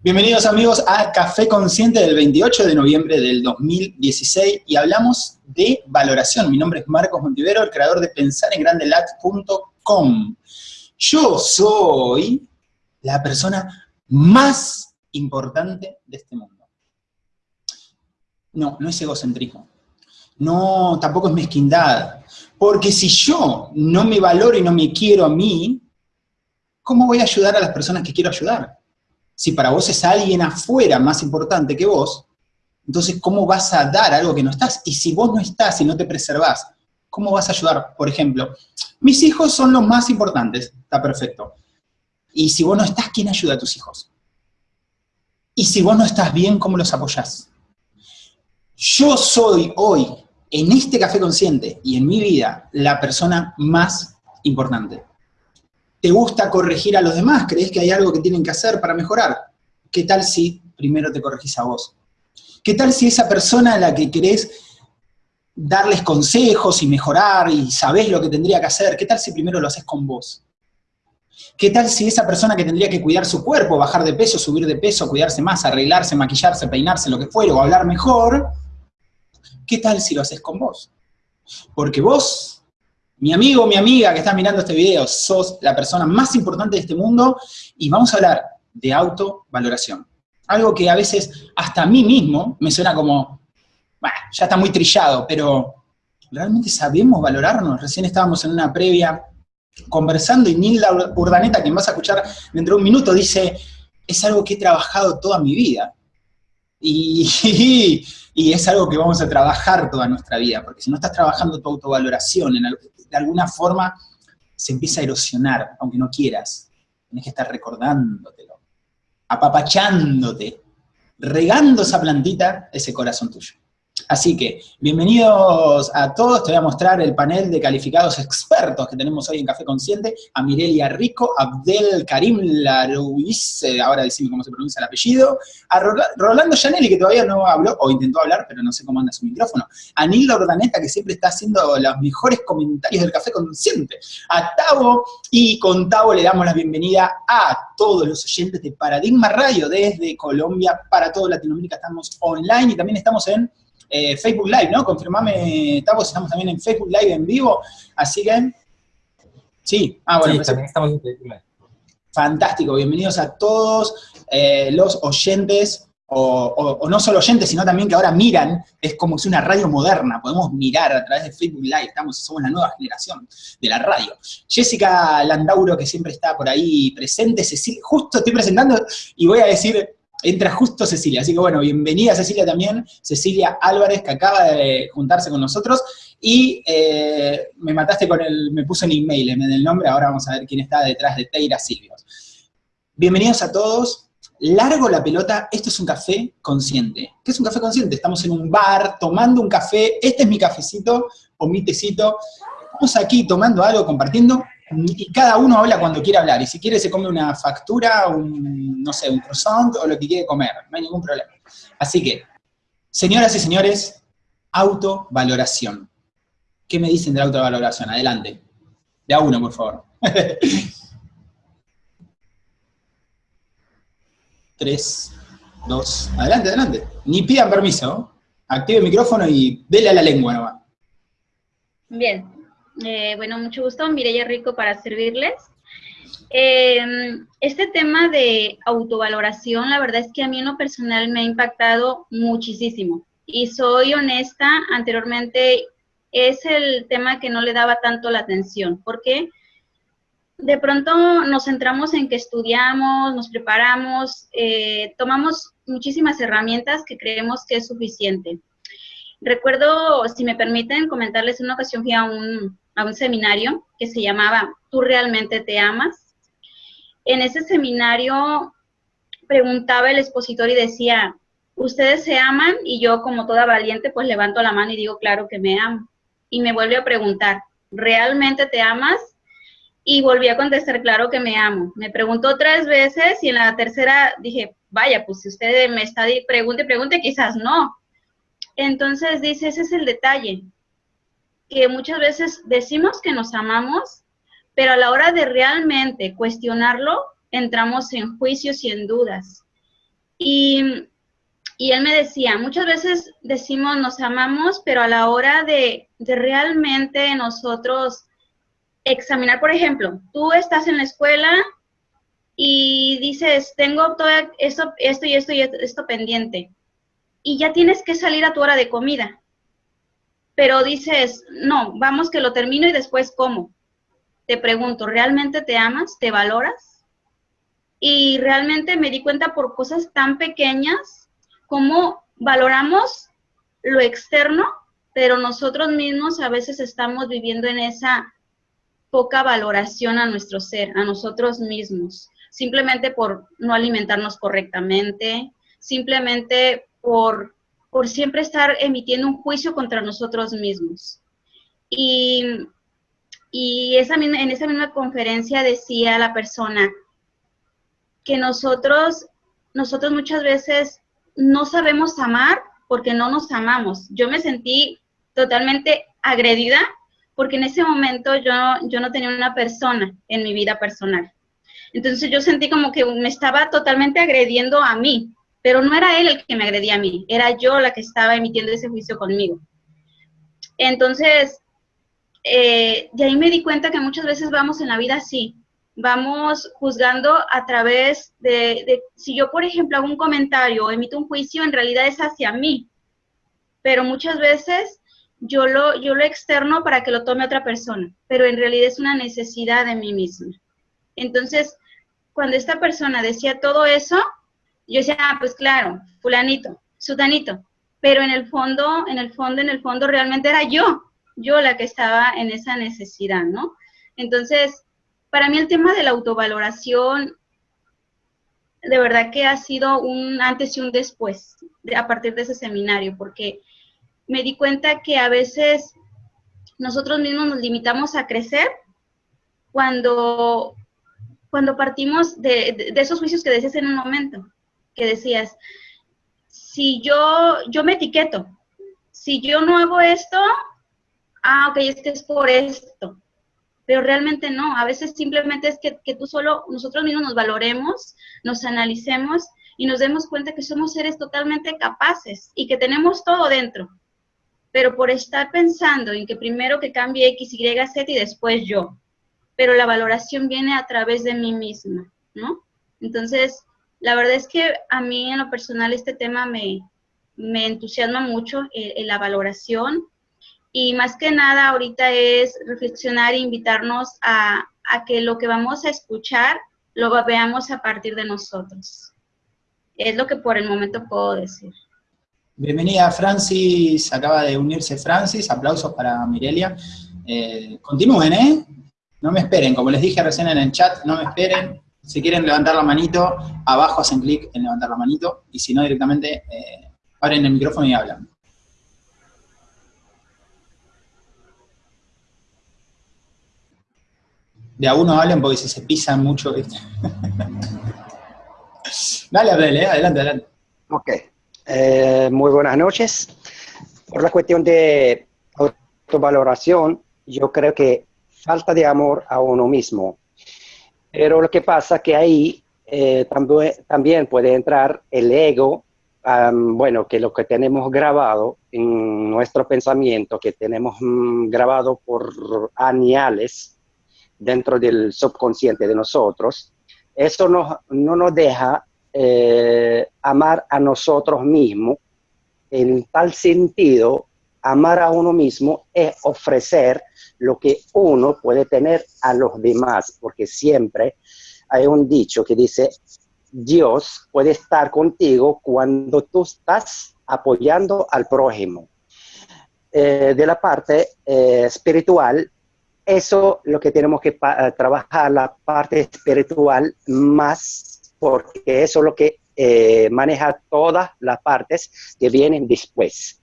Bienvenidos amigos a Café Consciente del 28 de noviembre del 2016 y hablamos de valoración. Mi nombre es Marcos Montivero, el creador de pensarengrandelat.com. Yo soy la persona más importante de este mundo. No, no es egocentrismo. No, tampoco es mezquindad. Porque si yo no me valoro y no me quiero a mí, ¿cómo voy a ayudar a las personas que quiero ayudar? Si para vos es alguien afuera más importante que vos, entonces ¿cómo vas a dar algo que no estás? Y si vos no estás y no te preservás, ¿cómo vas a ayudar? Por ejemplo, mis hijos son los más importantes, está perfecto. Y si vos no estás, ¿quién ayuda a tus hijos? Y si vos no estás bien, ¿cómo los apoyás? Yo soy hoy, en este café consciente y en mi vida, la persona más importante. ¿Te gusta corregir a los demás? ¿Crees que hay algo que tienen que hacer para mejorar? ¿Qué tal si primero te corregís a vos? ¿Qué tal si esa persona a la que querés darles consejos y mejorar y sabés lo que tendría que hacer, qué tal si primero lo haces con vos? ¿Qué tal si esa persona que tendría que cuidar su cuerpo, bajar de peso, subir de peso, cuidarse más, arreglarse, maquillarse, peinarse, lo que fuera, o hablar mejor, qué tal si lo haces con vos? Porque vos mi amigo, mi amiga que está mirando este video, sos la persona más importante de este mundo y vamos a hablar de autovaloración. Algo que a veces hasta a mí mismo me suena como, bueno, ya está muy trillado, pero ¿realmente sabemos valorarnos? Recién estábamos en una previa conversando y Nilda Urdaneta, quien vas a escuchar dentro de un minuto, dice, es algo que he trabajado toda mi vida. Y, es algo que vamos a trabajar toda nuestra vida, porque si no estás trabajando tu autovaloración de alguna forma se empieza a erosionar, aunque no quieras. Tienes que estar recordándotelo, apapachándote, regando esa plantita, ese corazón tuyo. Así que, bienvenidos a todos, te voy a mostrar el panel de calificados expertos que tenemos hoy en Café Consciente, a Mirelia Rico, Abdel Karim Laruiz, eh, ahora decime cómo se pronuncia el apellido, a Rolando Janelli, que todavía no habló, o intentó hablar, pero no sé cómo anda su micrófono, a Nilda Ordaneta, que siempre está haciendo los mejores comentarios del Café Consciente, a Tavo, y con Tavo le damos la bienvenida a todos los oyentes de Paradigma Radio desde Colombia, para toda Latinoamérica. Estamos online y también estamos en eh, Facebook Live, ¿no? Confirmame, Tavos, estamos también en Facebook Live en vivo, así que... Sí, ah, bueno. Sí, también estamos en Facebook Live. Fantástico, bienvenidos a todos eh, los oyentes, o, no solo oyentes, sino también que ahora miran, es como si una radio moderna, podemos mirar a través de Facebook Live, estamos, somos la nueva generación de la radio. Jessica Landauro, que siempre está por ahí presente, Cecilia, justo estoy presentando y voy a decir entra justo Cecilia, así que bueno, bienvenida Cecilia también, Cecilia Álvarez, que acaba de juntarse con nosotros, y eh, me mataste con el, me puso en email en el nombre, ahora vamos a ver quién está detrás de Teira Silvios. Bienvenidos a todos, largo la pelota, esto es un café consciente. ¿Qué es un café consciente? Estamos en un bar, tomando un café, este es mi cafecito, o mi tecito, estamos aquí tomando algo, compartiendo, y cada uno habla cuando quiere hablar, y si quiere se come una factura, un, no sé, un croissant, o lo que quiere comer, no hay ningún problema. Así que, señoras y señores, autovaloración. ¿Qué me dicen de la autovaloración? Adelante. De a uno, por favor. Tres, dos, adelante, adelante. Ni pidan permiso. Active el micrófono y dele a la lengua nomás. Bien, eh, bueno, mucho gusto, Mireya Rico para servirles. Em, este tema de autovaloración, la verdad es que a mí en lo personal me ha impactado muchísimo. Y soy honesta, anteriormente es el tema que no le daba tanto la atención. porque De pronto nos centramos en que estudiamos, nos preparamos, eh, tomamos muchísimas herramientas que creemos que es suficiente. Recuerdo, si me permiten, comentarles, una ocasión fui a un, a un seminario que se llamaba ¿Tú realmente te amas? En ese seminario preguntaba el expositor y decía, ¿ustedes se aman? Y yo como toda valiente pues levanto la mano y digo, claro que me amo. Y me vuelve a preguntar, ¿realmente te amas? Y volví a contestar, claro que me amo. Me preguntó tres veces y en la tercera dije, vaya, pues si usted me está pregunte, pregunte, quizás no. Entonces dice, ese es el detalle que muchas veces decimos que nos amamos, pero a la hora de realmente cuestionarlo, entramos en juicios y en dudas. Y, y, él me decía, muchas veces decimos nos amamos, pero a la hora de, de realmente nosotros examinar, por ejemplo, tú estás en la escuela y dices, tengo todo esto, esto y esto y esto pendiente, y ya tienes que salir a tu hora de comida, pero dices, no, vamos que lo termino y después como. Te pregunto, ¿realmente te amas? ¿Te valoras? Y realmente me di cuenta por cosas tan pequeñas como valoramos lo externo, pero nosotros mismos a veces estamos viviendo en esa poca valoración a nuestro ser, a nosotros mismos, simplemente por no alimentarnos correctamente, simplemente por, por siempre estar emitiendo un juicio contra nosotros mismos. Y, y esa, en esa misma conferencia decía la persona que nosotros, nosotros muchas veces no sabemos amar porque no nos amamos. Yo me sentí totalmente agredida porque en ese momento yo, yo no tenía una persona en mi vida personal. Entonces yo sentí como que me estaba totalmente agrediendo a mí, pero no era él el que me agredía a mí, era yo la que estaba emitiendo ese juicio conmigo. Entonces, eh, de ahí me di cuenta que muchas veces vamos en la vida así, vamos juzgando a través de, de, si yo, por ejemplo, hago un comentario o emito un juicio, en realidad es hacia mí, pero muchas veces yo lo, yo lo externo para que lo tome otra persona, pero en realidad es una necesidad de mí misma. Entonces, cuando esta persona decía todo eso, yo decía, ah, pues claro, fulanito, sutanito, pero en el fondo, en el fondo, en el fondo realmente era yo, yo la que estaba en esa necesidad, ¿no? Entonces, para mí el tema de la autovaloración, de verdad que ha sido un antes y un después a partir de ese seminario, porque me di cuenta que a veces nosotros mismos nos limitamos a crecer cuando, cuando partimos de, esos juicios que decías en un momento, que decías, si yo, yo me etiqueto, si yo no hago esto, ah, ok, es que es por esto, pero realmente no, a veces simplemente es que, que tú solo, nosotros mismos nos valoremos, nos analicemos y nos demos cuenta que somos seres totalmente capaces y que tenemos todo dentro, pero por estar pensando en que primero que cambie X, Y, Z y después yo. Pero la valoración viene a través de mí misma, ¿no? Entonces, la verdad es que a mí en lo personal este tema me, me entusiasma mucho, eh, en la valoración. Y más que nada ahorita es reflexionar e invitarnos a, a que lo que vamos a escuchar lo veamos a partir de nosotros. Es lo que por el momento puedo decir. Bienvenida Francis, acaba de unirse Francis, aplausos para Mirelia. Eh, continúen, ¿eh? No me esperen, como les dije recién en el chat, no me esperen. Si quieren levantar la manito, abajo hacen clic en levantar la manito, y si no directamente eh, abren el micrófono y hablan. De a uno hablen porque si se pisan mucho. dale, Abel, ¿eh? adelante, adelante. Ok. Eh, muy buenas noches. Por la cuestión de autovaloración, yo creo que falta de amor a uno mismo. Pero lo que pasa que ahí eh, también, también, puede entrar el ego, bueno, que lo que tenemos grabado en nuestro pensamiento, que tenemos mm, grabado por añales dentro del subconsciente de nosotros, eso no, no nos deja eh, amar a nosotros mismos. En tal sentido, amar a uno mismo es ofrecer lo que uno puede tener a los demás, porque siempre hay un dicho que dice, Dios puede estar contigo cuando tú estás apoyando al prójimo. Eh, de la parte eh, espiritual, eso lo que tenemos que trabajar, la parte espiritual más porque eso es lo que eh, maneja todas las partes que vienen después.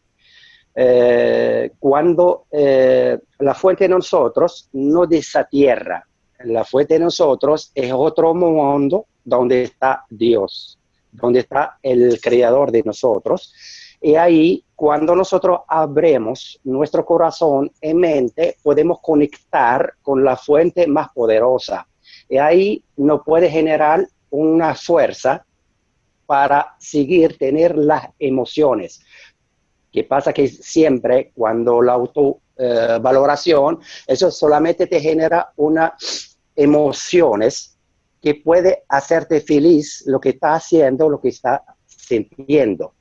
Eh, cuando eh, la fuente de nosotros no desatierra, la fuente de nosotros es otro mundo donde está Dios, donde está el creador de nosotros. Y ahí, cuando nosotros abremos nuestro corazón y mente, podemos conectar con la fuente más poderosa. Y ahí nos puede generar una fuerza para seguir tener las emociones. ¿Qué pasa? Que siempre cuando la autovaloración, eso solamente te genera unas emociones que puede hacerte feliz lo que está haciendo, lo que está sintiendo.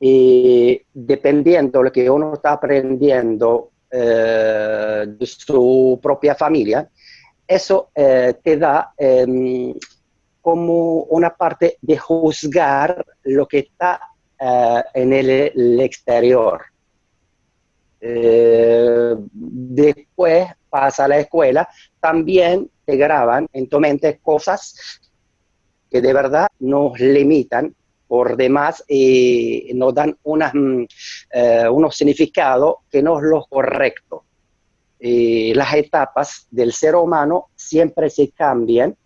Y dependiendo de lo que uno está aprendiendo eh, de su propia familia, eso eh, te da em, como una parte de juzgar lo que está eh, en el, exterior. después pasa a la escuela, también te graban en tu mente cosas que de verdad nos limitan por demás y nos dan mm, eh, unos significados que no es lo correcto. las etapas del ser humano siempre se cambian.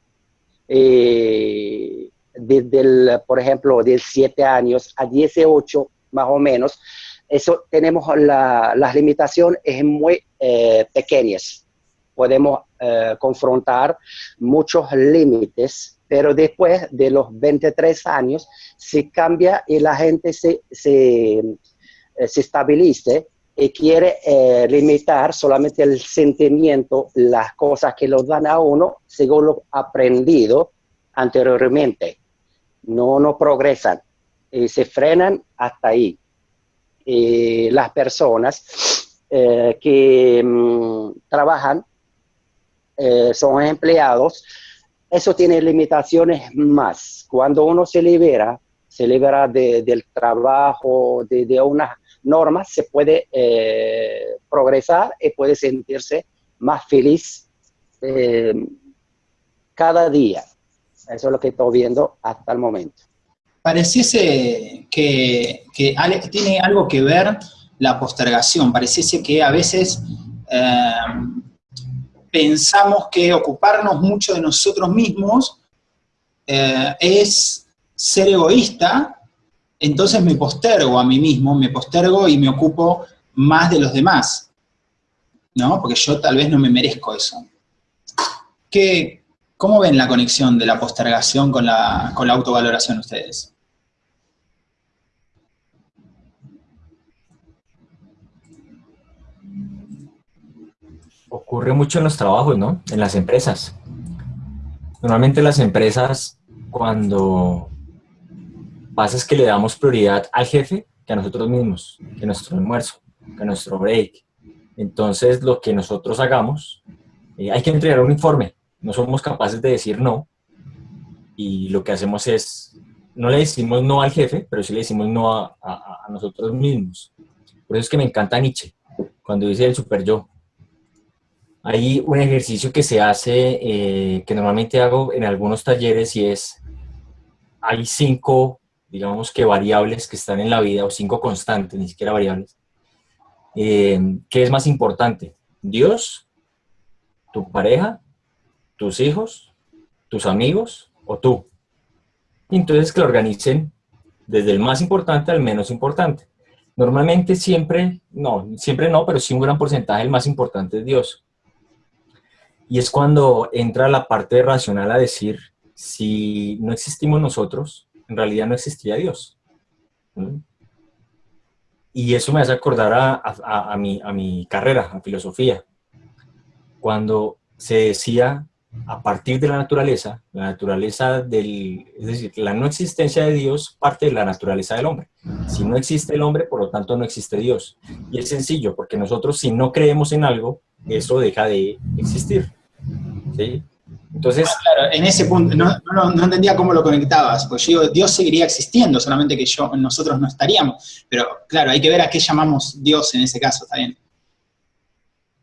Desde, el, por ejemplo, de 7 años a 18 más o menos, eso tenemos las limitaciones muy eh, pequeñas. Podemos eh, confrontar muchos límites pero después de los 23 años se cambia y la gente se, se, eh, se estabilice y quiere eh, limitar solamente el sentimiento, las cosas que lo dan a uno según lo aprendido anteriormente. No, no progresan y se frenan hasta ahí. Y las personas eh, que mm, trabajan son empleados, eso tiene limitaciones más. Cuando uno se libera, se libera del trabajo, de, unas normas, se puede eh, progresar y puede sentirse más feliz eh, cada día. Eso es lo que estoy viendo hasta el momento. Pareciese que, tiene algo que ver la postergación, pareciese que a veces eh, pensamos que ocuparnos mucho de nosotros mismos eh, es ser egoísta, entonces me postergo a mí mismo, me postergo y me ocupo más de los demás, ¿no? Porque yo tal vez no me merezco eso. ¿Qué, ¿Cómo ven la conexión de la postergación con la, con la autovaloración ustedes? ocurre mucho en los trabajos, ¿no? En las empresas. Normalmente las empresas, cuando pasa es que le damos prioridad al jefe que a nosotros mismos, que a nuestro almuerzo, que a nuestro break. Entonces, lo que nosotros hagamos, eh, hay que entregar un informe. No somos capaces de decir no. Y lo que hacemos es, no le decimos no al jefe, pero sí le decimos no a, nosotros mismos. Por eso es que me encanta Nietzsche, cuando dice el super yo. Hay un ejercicio que se hace, eh, que normalmente hago en algunos talleres y es, hay cinco, digamos que variables que están en la vida, o cinco constantes, ni siquiera variables. Eh, ¿Qué es más importante? ¿Dios, tu pareja, tus hijos, tus amigos o tú? Entonces que lo organicen desde el más importante al menos importante. Normalmente siempre, no, siempre no, pero sí un gran porcentaje, el más importante es Dios. Y es cuando entra la parte racional a decir, si no existimos nosotros, en realidad no existiría Dios. Y eso me hace acordar a, a mi carrera, a filosofía. Cuando se decía, a partir de la naturaleza, la naturaleza del, es decir, la no existencia de Dios parte de la naturaleza del hombre. Si no existe el hombre, por lo tanto no existe Dios. Y es sencillo, porque nosotros si no creemos en algo, eso deja de existir. ¿sí? Entonces, ah, claro, en ese punto, no, entendía cómo lo conectabas, pues yo digo, Dios seguiría existiendo, solamente que yo, nosotros no estaríamos, pero claro, hay que ver a qué llamamos Dios en ese caso, ¿está bien?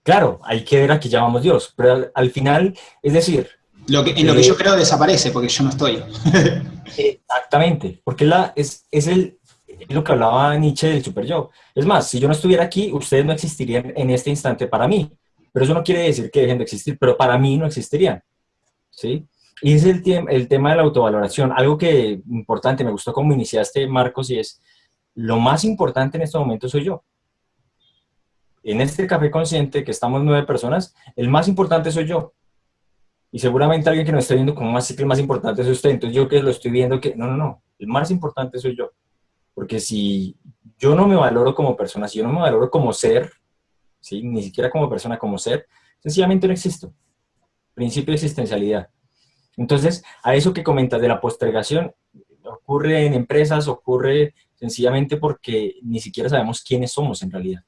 Claro, hay que ver a qué llamamos Dios, pero al, final, es decir... Lo que, en lo que yo eh, creo desaparece, porque yo no estoy. exactamente, porque la, es, es, el, lo que hablaba Nietzsche del super yo. Es más, si yo no estuviera aquí, ustedes no existirían en este instante para mí. Pero eso no quiere decir que dejen de existir, pero para mí no existirían. ¿sí? Y es el, el tema de la autovaloración. Algo que importante, me gustó cómo iniciaste, Marcos, y es, lo más importante en este momento soy yo. En este café consciente, que estamos nueve personas, el más importante soy yo. Y seguramente alguien que nos está viendo como más el más importante es usted. Entonces yo que lo estoy viendo que, no, no, no, el más importante soy yo. Porque si yo no me valoro como persona, si yo no me valoro como ser, ¿sí? ni siquiera como persona, como ser, sencillamente no existo. Principio de existencialidad. Entonces, a eso que comentas de la postergación, ocurre en empresas, ocurre sencillamente porque ni siquiera sabemos quiénes somos en realidad.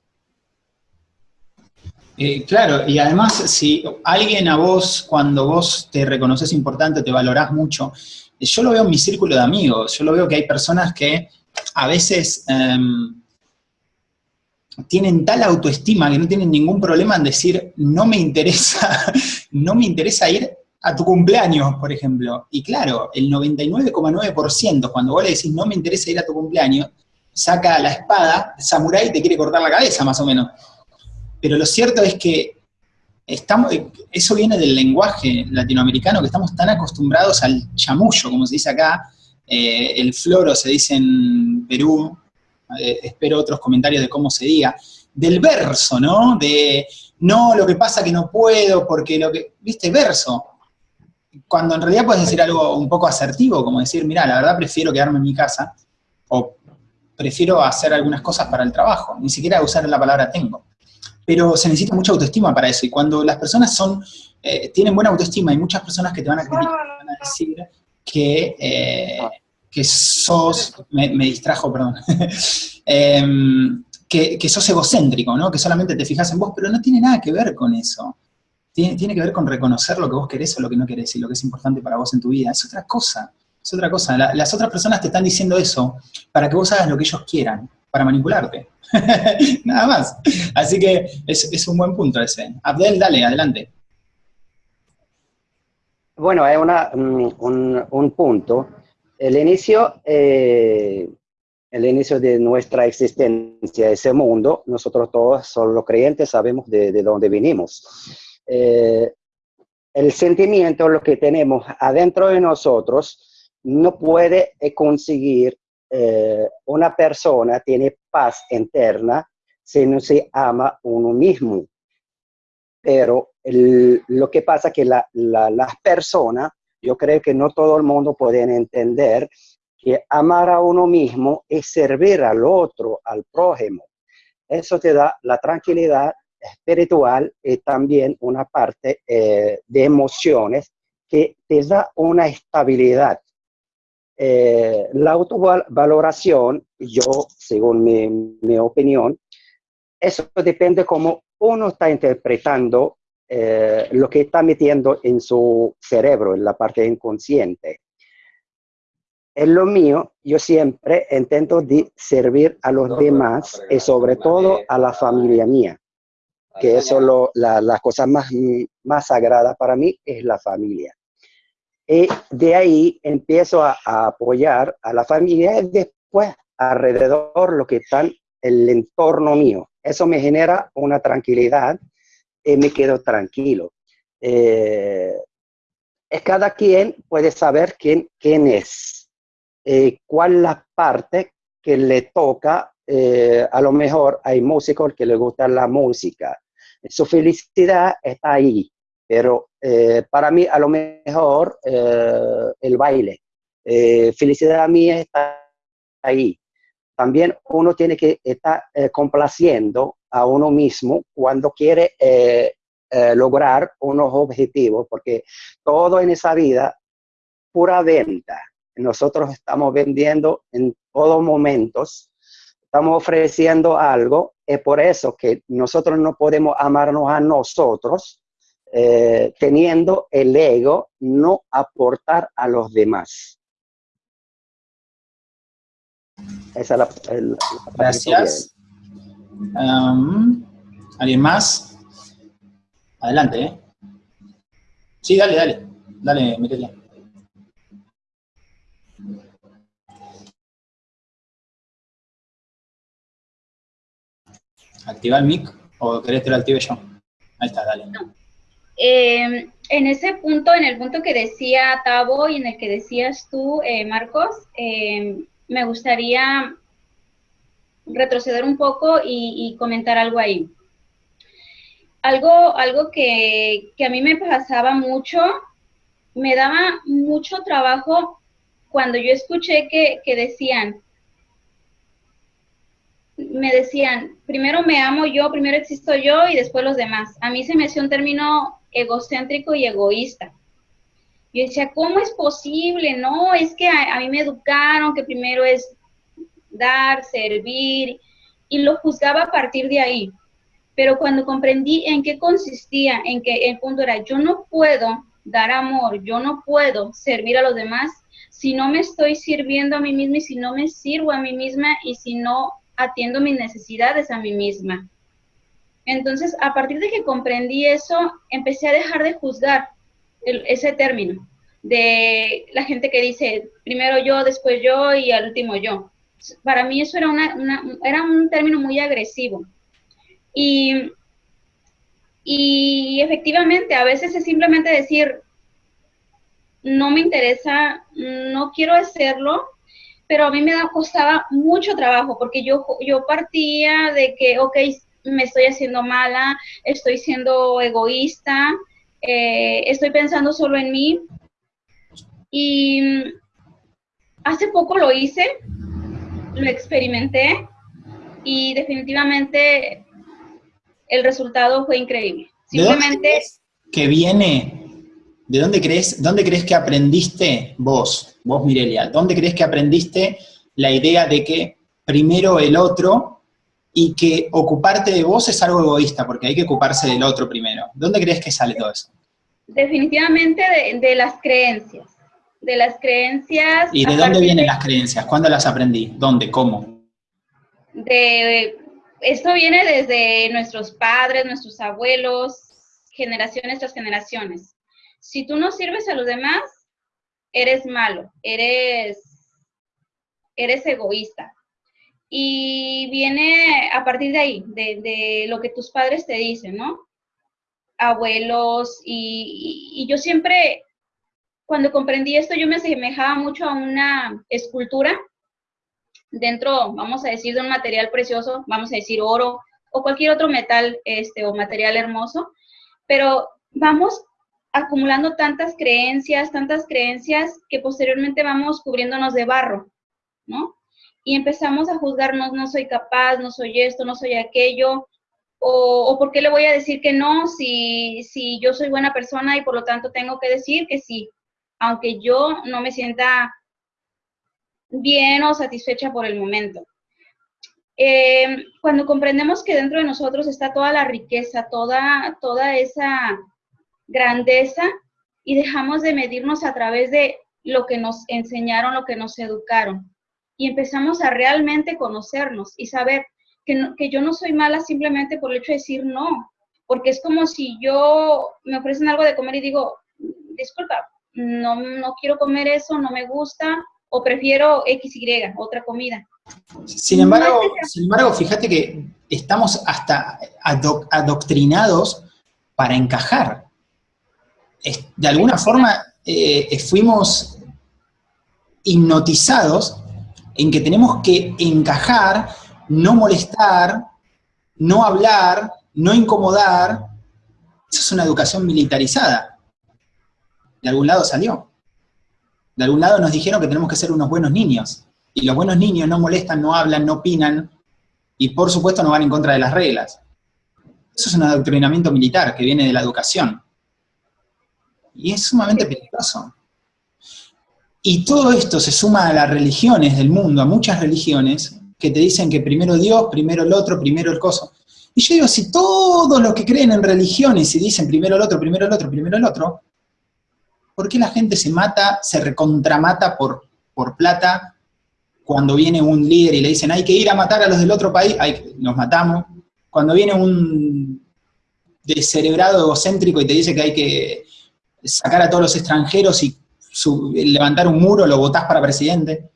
Eh, claro, y además, si alguien a vos, cuando vos te reconoces importante, te valorás mucho, yo lo veo en mi círculo de amigos, yo lo veo que hay personas que a veces em, tienen tal autoestima que no tienen ningún problema en decir, no me interesa, no me interesa ir a tu cumpleaños, por ejemplo. Y claro, el 99,9% cuando vos le decís, no me interesa ir a tu cumpleaños, saca la espada, samurái te quiere cortar la cabeza, más o menos. Pero lo cierto es que estamos, eso viene del lenguaje latinoamericano, que estamos tan acostumbrados al chamullo, como se dice acá, eh, el floro se dice en Perú, eh, espero otros comentarios de cómo se diga, del verso, ¿no? De, no, lo que pasa que no puedo, porque lo que, viste, verso. Cuando en realidad puedes decir algo un poco asertivo, como decir, mira, la verdad prefiero quedarme en mi casa, o prefiero hacer algunas cosas para el trabajo, ni siquiera usar la palabra tengo. Pero se necesita mucha autoestima para eso, y cuando las personas son, eh, tienen buena autoestima, hay muchas personas que te van a decir que, eh, que sos, me, distrajo, perdón, em, que, sos egocéntrico, ¿no? Que solamente te fijas en vos, pero no tiene nada que ver con eso. Tiene, tiene, que ver con reconocer lo que vos querés o lo que no querés y lo que es importante para vos en tu vida. Es otra cosa, es otra cosa. las otras personas te están diciendo eso para que vos hagas lo que ellos quieran, para manipularte. nada más. Así que es, es un buen punto ese. Abdel, dale, adelante. Bueno, es una, un, un, punto. El inicio, eh, el inicio de nuestra existencia, ese mundo, nosotros todos, solo los creyentes, sabemos de, de dónde vinimos. Eh, el sentimiento, lo que tenemos adentro de nosotros, no puede conseguir eh, una persona, tiene paz interna si no se ama uno mismo. Pero lo que pasa es que la, las personas, yo creo que no todo el mundo puede entender que amar a uno mismo es servir al otro, al prójimo. Eso te da la tranquilidad espiritual y también una parte eh, de emociones que te da una estabilidad. Eh, la autovaloración, yo, según mi, mi opinión, eso depende cómo uno está interpretando eh, lo que está metiendo en su cerebro, en la parte inconsciente. En lo mío, yo siempre intento de servir a los demás y sobre todo a la familia mía, que eso es la, la, cosa más, más sagrada para mí, es la familia. Y de ahí empiezo a, a apoyar a la familia y después alrededor lo que está el entorno mío. Eso me genera una tranquilidad y me quedo tranquilo. Eh, cada quien puede saber quién, quién es, eh, cuál la parte que le toca. Eh, a lo mejor hay músicos que le gusta la música. Su felicidad está ahí, pero eh, para mí a lo mejor el baile. felicidad mía está ahí. También uno tiene que estar complaciendo a uno mismo cuando quiere eh, eh, lograr unos objetivos, porque todo en esa vida, pura venta. Nosotros estamos vendiendo en todos momentos, estamos ofreciendo algo, es por eso que nosotros no podemos amarnos a nosotros, eh, teniendo el ego, no aportar a los demás. Esa es la, Gracias. ¿Alguien más? Adelante, ¿eh? Sí, dale, dale. Dale, métele. ¿Activa el mic o querés que lo active yo? Ahí está, dale. Eh, en ese punto, en el punto que decía Tavo y en el que decías tú, eh, Marcos, eh, me gustaría retroceder un poco y, comentar algo ahí. Algo, algo que, a mí me pasaba mucho me daba mucho trabajo cuando yo escuché que decían, me decían, primero me amo yo, primero existo yo y después los demás. A mí se me hacía un término egocéntrico y egoísta. Yo decía, ¿cómo es posible? No, es que a, mí me educaron que primero es dar, servir, y lo juzgaba a partir de ahí. Pero cuando comprendí en qué consistía, en que el punto era, yo no puedo dar amor, yo no puedo servir a los demás si no me estoy sirviendo a mí misma y si no me sirvo a mí misma y si no atiendo mis necesidades a mí misma. Entonces, a partir de que comprendí eso, empecé a dejar de juzgar ese término de la gente que dice primero yo, después yo y al último yo. Para mí eso era, una, era un término muy agresivo. Y, y efectivamente, a veces es simplemente decir, no me interesa, no quiero hacerlo, pero a mí me costaba mucho trabajo porque yo, yo partía de que, ok, me estoy haciendo mala, estoy siendo egoísta, eh, estoy pensando solo en mí. Y hace poco lo hice, lo experimenté y definitivamente el resultado fue increíble. Simplemente... que viene ¿De dónde crees, dónde crees que aprendiste vos, vos Mirelia, dónde crees que aprendiste la idea de que primero el otro y que ocuparte de vos es algo egoísta, porque hay que ocuparse del otro primero? ¿Dónde crees que sale todo eso? Definitivamente de, las creencias. De las creencias... ¿Y de dónde vienen las creencias? ¿Cuándo las aprendí? ¿Dónde? ¿Cómo? De, esto viene desde nuestros padres, nuestros abuelos, generaciones tras generaciones si tú no sirves a los demás, eres malo, eres, eres egoísta. Y viene a partir de ahí, de, lo que tus padres te dicen, ¿no? Abuelos, y, yo siempre, cuando comprendí esto, yo me asemejaba mucho a una escultura dentro, vamos a decir, de un material precioso, vamos a decir oro, o cualquier otro metal este, o material hermoso, pero vamos acumulando tantas creencias, tantas creencias que posteriormente vamos cubriéndonos de barro, ¿no? Y empezamos a juzgarnos, no soy capaz, no soy esto, no soy aquello, o, por qué le voy a decir que no si, si yo soy buena persona y por lo tanto tengo que decir que sí, aunque yo no me sienta bien o satisfecha por el momento. Eh, cuando comprendemos que dentro de nosotros está toda la riqueza, toda, toda esa grandeza y dejamos de medirnos a través de lo que nos enseñaron, lo que nos educaron. Y empezamos a realmente conocernos y saber que, que yo no soy mala simplemente por el hecho de decir no, porque es como si yo me ofrecen algo de comer y digo, disculpa, no, no quiero comer eso, no me gusta, o prefiero XY, otra comida. Sin embargo, sin embargo, fíjate que estamos hasta adoctrinados para encajar de alguna forma eh, fuimos hipnotizados en que tenemos que encajar, no molestar, no hablar, no incomodar. Eso es una educación militarizada. De algún lado salió. De algún lado nos dijeron que tenemos que ser unos buenos niños. Y los buenos niños no molestan, no hablan, no opinan, y por supuesto no van en contra de las reglas. Eso es un adoctrinamiento militar que viene de la educación. Y es sumamente peligroso. Y todo esto se suma a las religiones del mundo, a muchas religiones, que te dicen que primero Dios, primero el otro, primero el coso. Y yo digo, si todos los que creen en religiones y dicen primero el otro, primero el otro, primero el otro, ¿por qué la gente se mata, se recontramata por, por plata cuando viene un líder y le dicen hay que ir a matar a los del otro país, nos matamos? Cuando viene un descerebrado egocéntrico y te dice que hay que sacar a todos los extranjeros y levantar un muro, lo votás para presidente.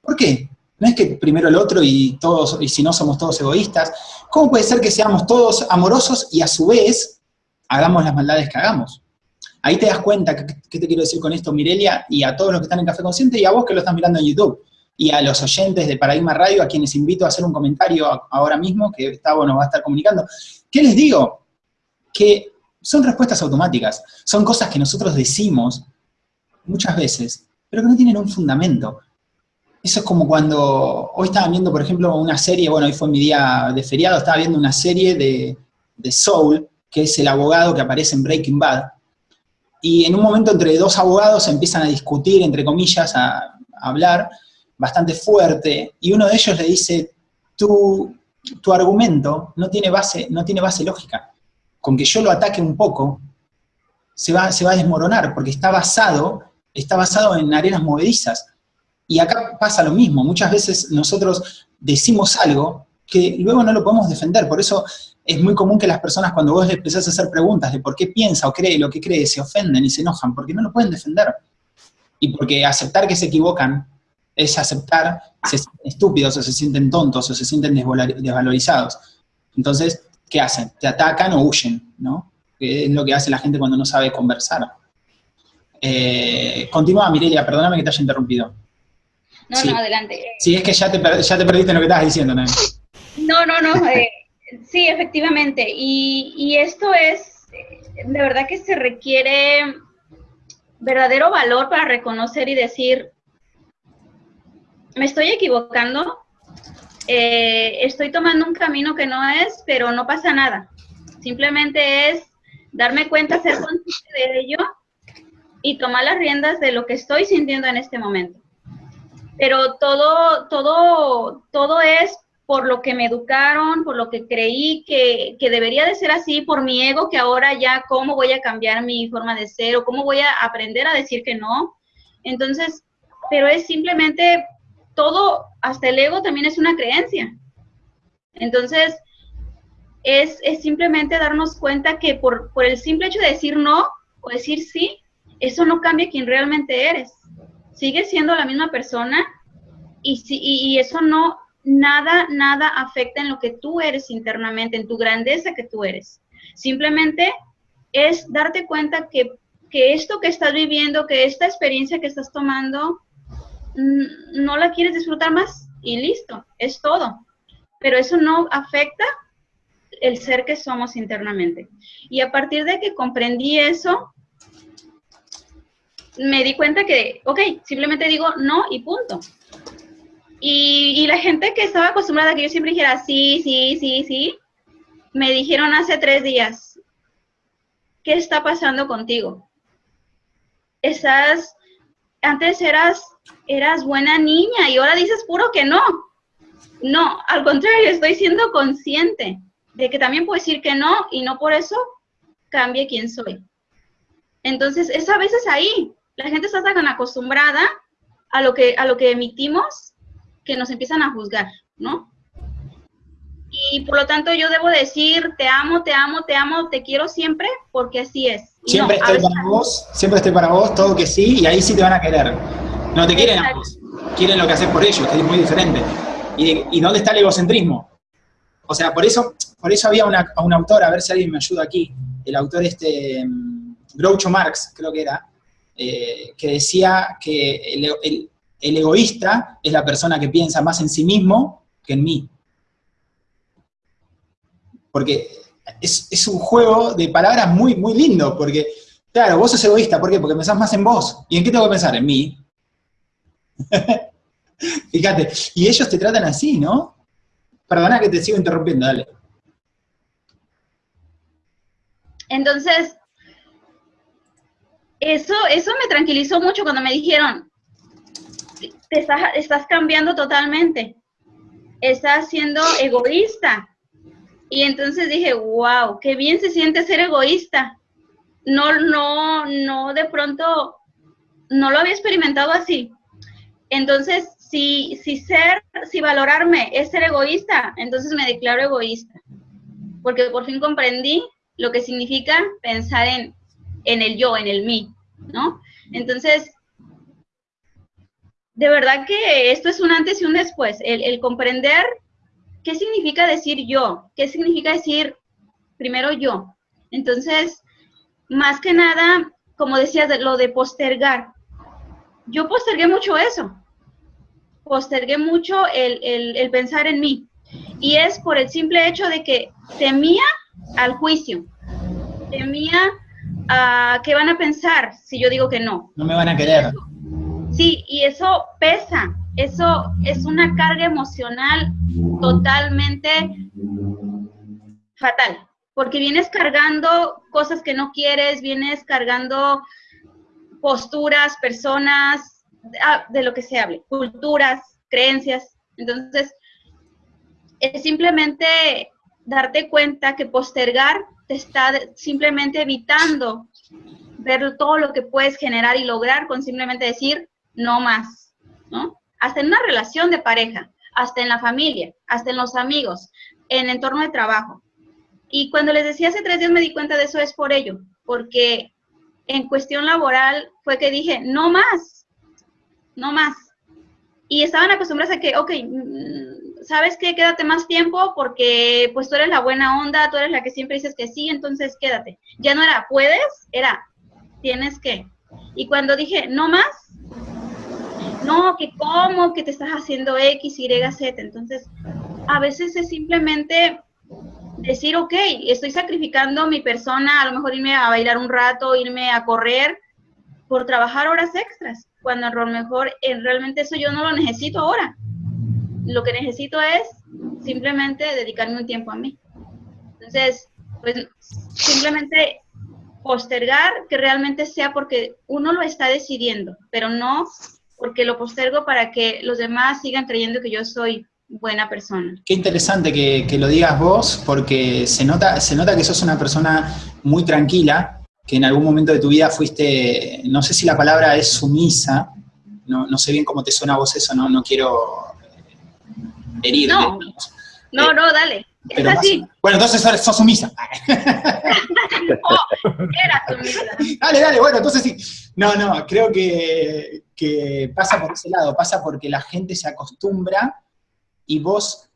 ¿Por qué? No es que primero el otro y todos, y si no somos todos egoístas. ¿Cómo puede ser que seamos todos amorosos y a su vez hagamos las maldades que hagamos? Ahí te das cuenta, ¿qué te quiero decir con esto, Mirelia? Y a todos los que están en Café Consciente y a vos que lo estás mirando en YouTube. Y a los oyentes de Paradigma Radio, a quienes invito a hacer un comentario ahora mismo, que Gustavo nos va a estar comunicando. ¿Qué les digo? Que son respuestas automáticas, son cosas que nosotros decimos muchas veces, pero que no tienen un fundamento. Eso es como cuando, hoy estaba viendo, por ejemplo, una serie, bueno, hoy fue mi día de feriado, estaba viendo una serie de, de Soul, que es el abogado que aparece en Breaking Bad, y en un momento entre dos abogados empiezan a discutir, entre comillas, a, a hablar bastante fuerte, y uno de ellos le dice, tu, tu argumento no tiene, base, no tiene base lógica. Con que yo lo ataque un poco, se va, se va a desmoronar, porque está basado, está basado en arenas movedizas. Y acá pasa lo mismo, muchas veces nosotros decimos algo que luego no lo podemos defender, por eso es muy común que las personas cuando vos empezás a hacer preguntas de por qué piensa o cree lo que cree, se ofenden y se enojan, porque no lo pueden defender. Y porque aceptar que se equivocan es aceptar, se sienten estúpidos o se sienten tontos o se sienten desvalorizados. Entonces, ¿qué hacen? Te atacan o huyen, ¿no? Que es lo que hace la gente cuando no sabe conversar. Eh, continúa, Mirelia, perdóname que te haya interrumpido. No, no, adelante. Sí, es que ya te, ya te perdiste en lo que estabas diciendo, ¿no? No, no, no. Eh, sí, efectivamente. Y, y esto es, de verdad que se requiere verdadero valor para reconocer y decir, me estoy equivocando, eh, estoy tomando un camino que no es, pero no pasa nada. Simplemente es darme cuenta, ser consciente de ello y tomar las riendas de lo que estoy sintiendo en este momento. Pero todo, todo, todo es por lo que me educaron, por lo que creí que, que, debería de ser así, por mi ego, que ahora ya cómo voy a cambiar mi forma de ser o cómo voy a aprender a decir que no. Entonces, pero es simplemente todo, hasta el ego también es una creencia. Entonces, es, simplemente darnos cuenta que por, el simple hecho de decir no o decir sí, eso no cambia quién realmente eres. Sigues siendo la misma persona y, y eso no, nada, nada afecta en lo que tú eres internamente, en tu grandeza que tú eres. Simplemente es darte cuenta que, que esto que estás viviendo, que esta experiencia que estás tomando, no la quieres disfrutar más y listo, es todo. Pero eso no afecta el ser que somos internamente. Y a partir de que comprendí eso, me di cuenta que, ok, simplemente digo no y punto. Y, la gente que estaba acostumbrada a que yo siempre dijera sí, sí, sí, sí, me dijeron hace tres días, ¿qué está pasando contigo? Estás, antes eras eras buena niña y ahora dices puro que no. No, al contrario, estoy siendo consciente de que también puedo decir que no y no por eso cambie quién soy. Entonces, es a veces ahí. La gente está tan acostumbrada a lo que, a lo que emitimos que nos empiezan a juzgar, ¿no? Y por lo tanto yo debo decir, te amo, te amo, te amo, te quiero siempre, porque así es. siempre estoy para vos, siempre estoy para vos, todo que sí, y ahí sí te van a querer. No te quieren ambos, quieren lo que haces por ellos, que es muy diferente. ¿Y, dónde está el egocentrismo? O sea, por eso, por eso había una, un autor, a ver si alguien me ayuda aquí, el autor este, mm, Groucho Marx, creo que era, eh, que decía que el, egoísta es la persona que piensa más en sí mismo que en mí. Porque es, un juego de palabras muy, muy lindo, porque, claro, vos sos egoísta, ¿por qué? Porque pensás más en vos. ¿Y en qué tengo que pensar? En mí. Fíjate, y ellos te tratan así, ¿no? Perdona que te sigo interrumpiendo, dale. Entonces, eso, eso me tranquilizó mucho cuando me dijeron, te estás, estás cambiando totalmente, estás siendo egoísta. Y entonces dije, wow, qué bien se siente ser egoísta. No, no, no, de pronto, no lo había experimentado así. Entonces, si, si ser, si valorarme es ser egoísta, entonces me declaro egoísta. Porque por fin comprendí lo que significa pensar en, en el yo, en el mí, ¿no? Entonces, de verdad que esto es un antes y un después, el, el, comprender qué significa decir yo, qué significa decir primero yo. Entonces, más que nada, como decías, lo de postergar, yo postergué mucho eso. Postergué mucho el, pensar en mí. Y es por el simple hecho de que temía al juicio. Temía a qué van a pensar si yo digo que no. No me van a querer. Sí, y eso pesa, eso es una carga emocional totalmente fatal, porque vienes cargando cosas que no quieres, vienes cargando posturas, personas, de lo que se hable, culturas, creencias. Entonces, es simplemente darte cuenta que postergar te está simplemente evitando ver todo lo que puedes generar y lograr con simplemente decir no más, ¿no? Hasta en una relación de pareja, hasta en la familia, hasta en los amigos, en entorno de trabajo. Y cuando les decía hace tres días me di cuenta de eso es por ello, porque en cuestión laboral fue que dije, no más, no más. Y estaban acostumbrados a que, ok, mm, ¿sabes qué? Quédate más tiempo porque pues tú eres la buena onda, tú eres la que siempre dices que sí, entonces quédate. Ya no era, puedes, era, tienes que. Y cuando dije, no más, no, que cómo, que te estás haciendo X, Y, Z. Entonces, a veces es simplemente decir, ok, estoy sacrificando mi persona, a lo mejor irme a bailar un rato, irme a correr por trabajar horas extras, cuando a lo mejor eh, realmente eso yo no lo necesito ahora. Lo que necesito es simplemente dedicarme un tiempo a mí. Entonces, pues simplemente postergar que realmente sea porque uno lo está decidiendo, pero no porque lo postergo para que los demás sigan creyendo que yo soy buena persona. Qué interesante que, lo digas vos, porque se nota, se nota que sos una persona muy tranquila, que en algún momento de tu vida fuiste, no sé si la palabra es sumisa, no, sé bien cómo te suena a vos eso, no, no quiero herir. No, no, no, dale. es así. bueno, entonces sos sumisa. oh, era sumisa. Dale, dale, bueno, entonces sí. No, no, creo que, pasa por ese lado, pasa porque la gente se acostumbra y vos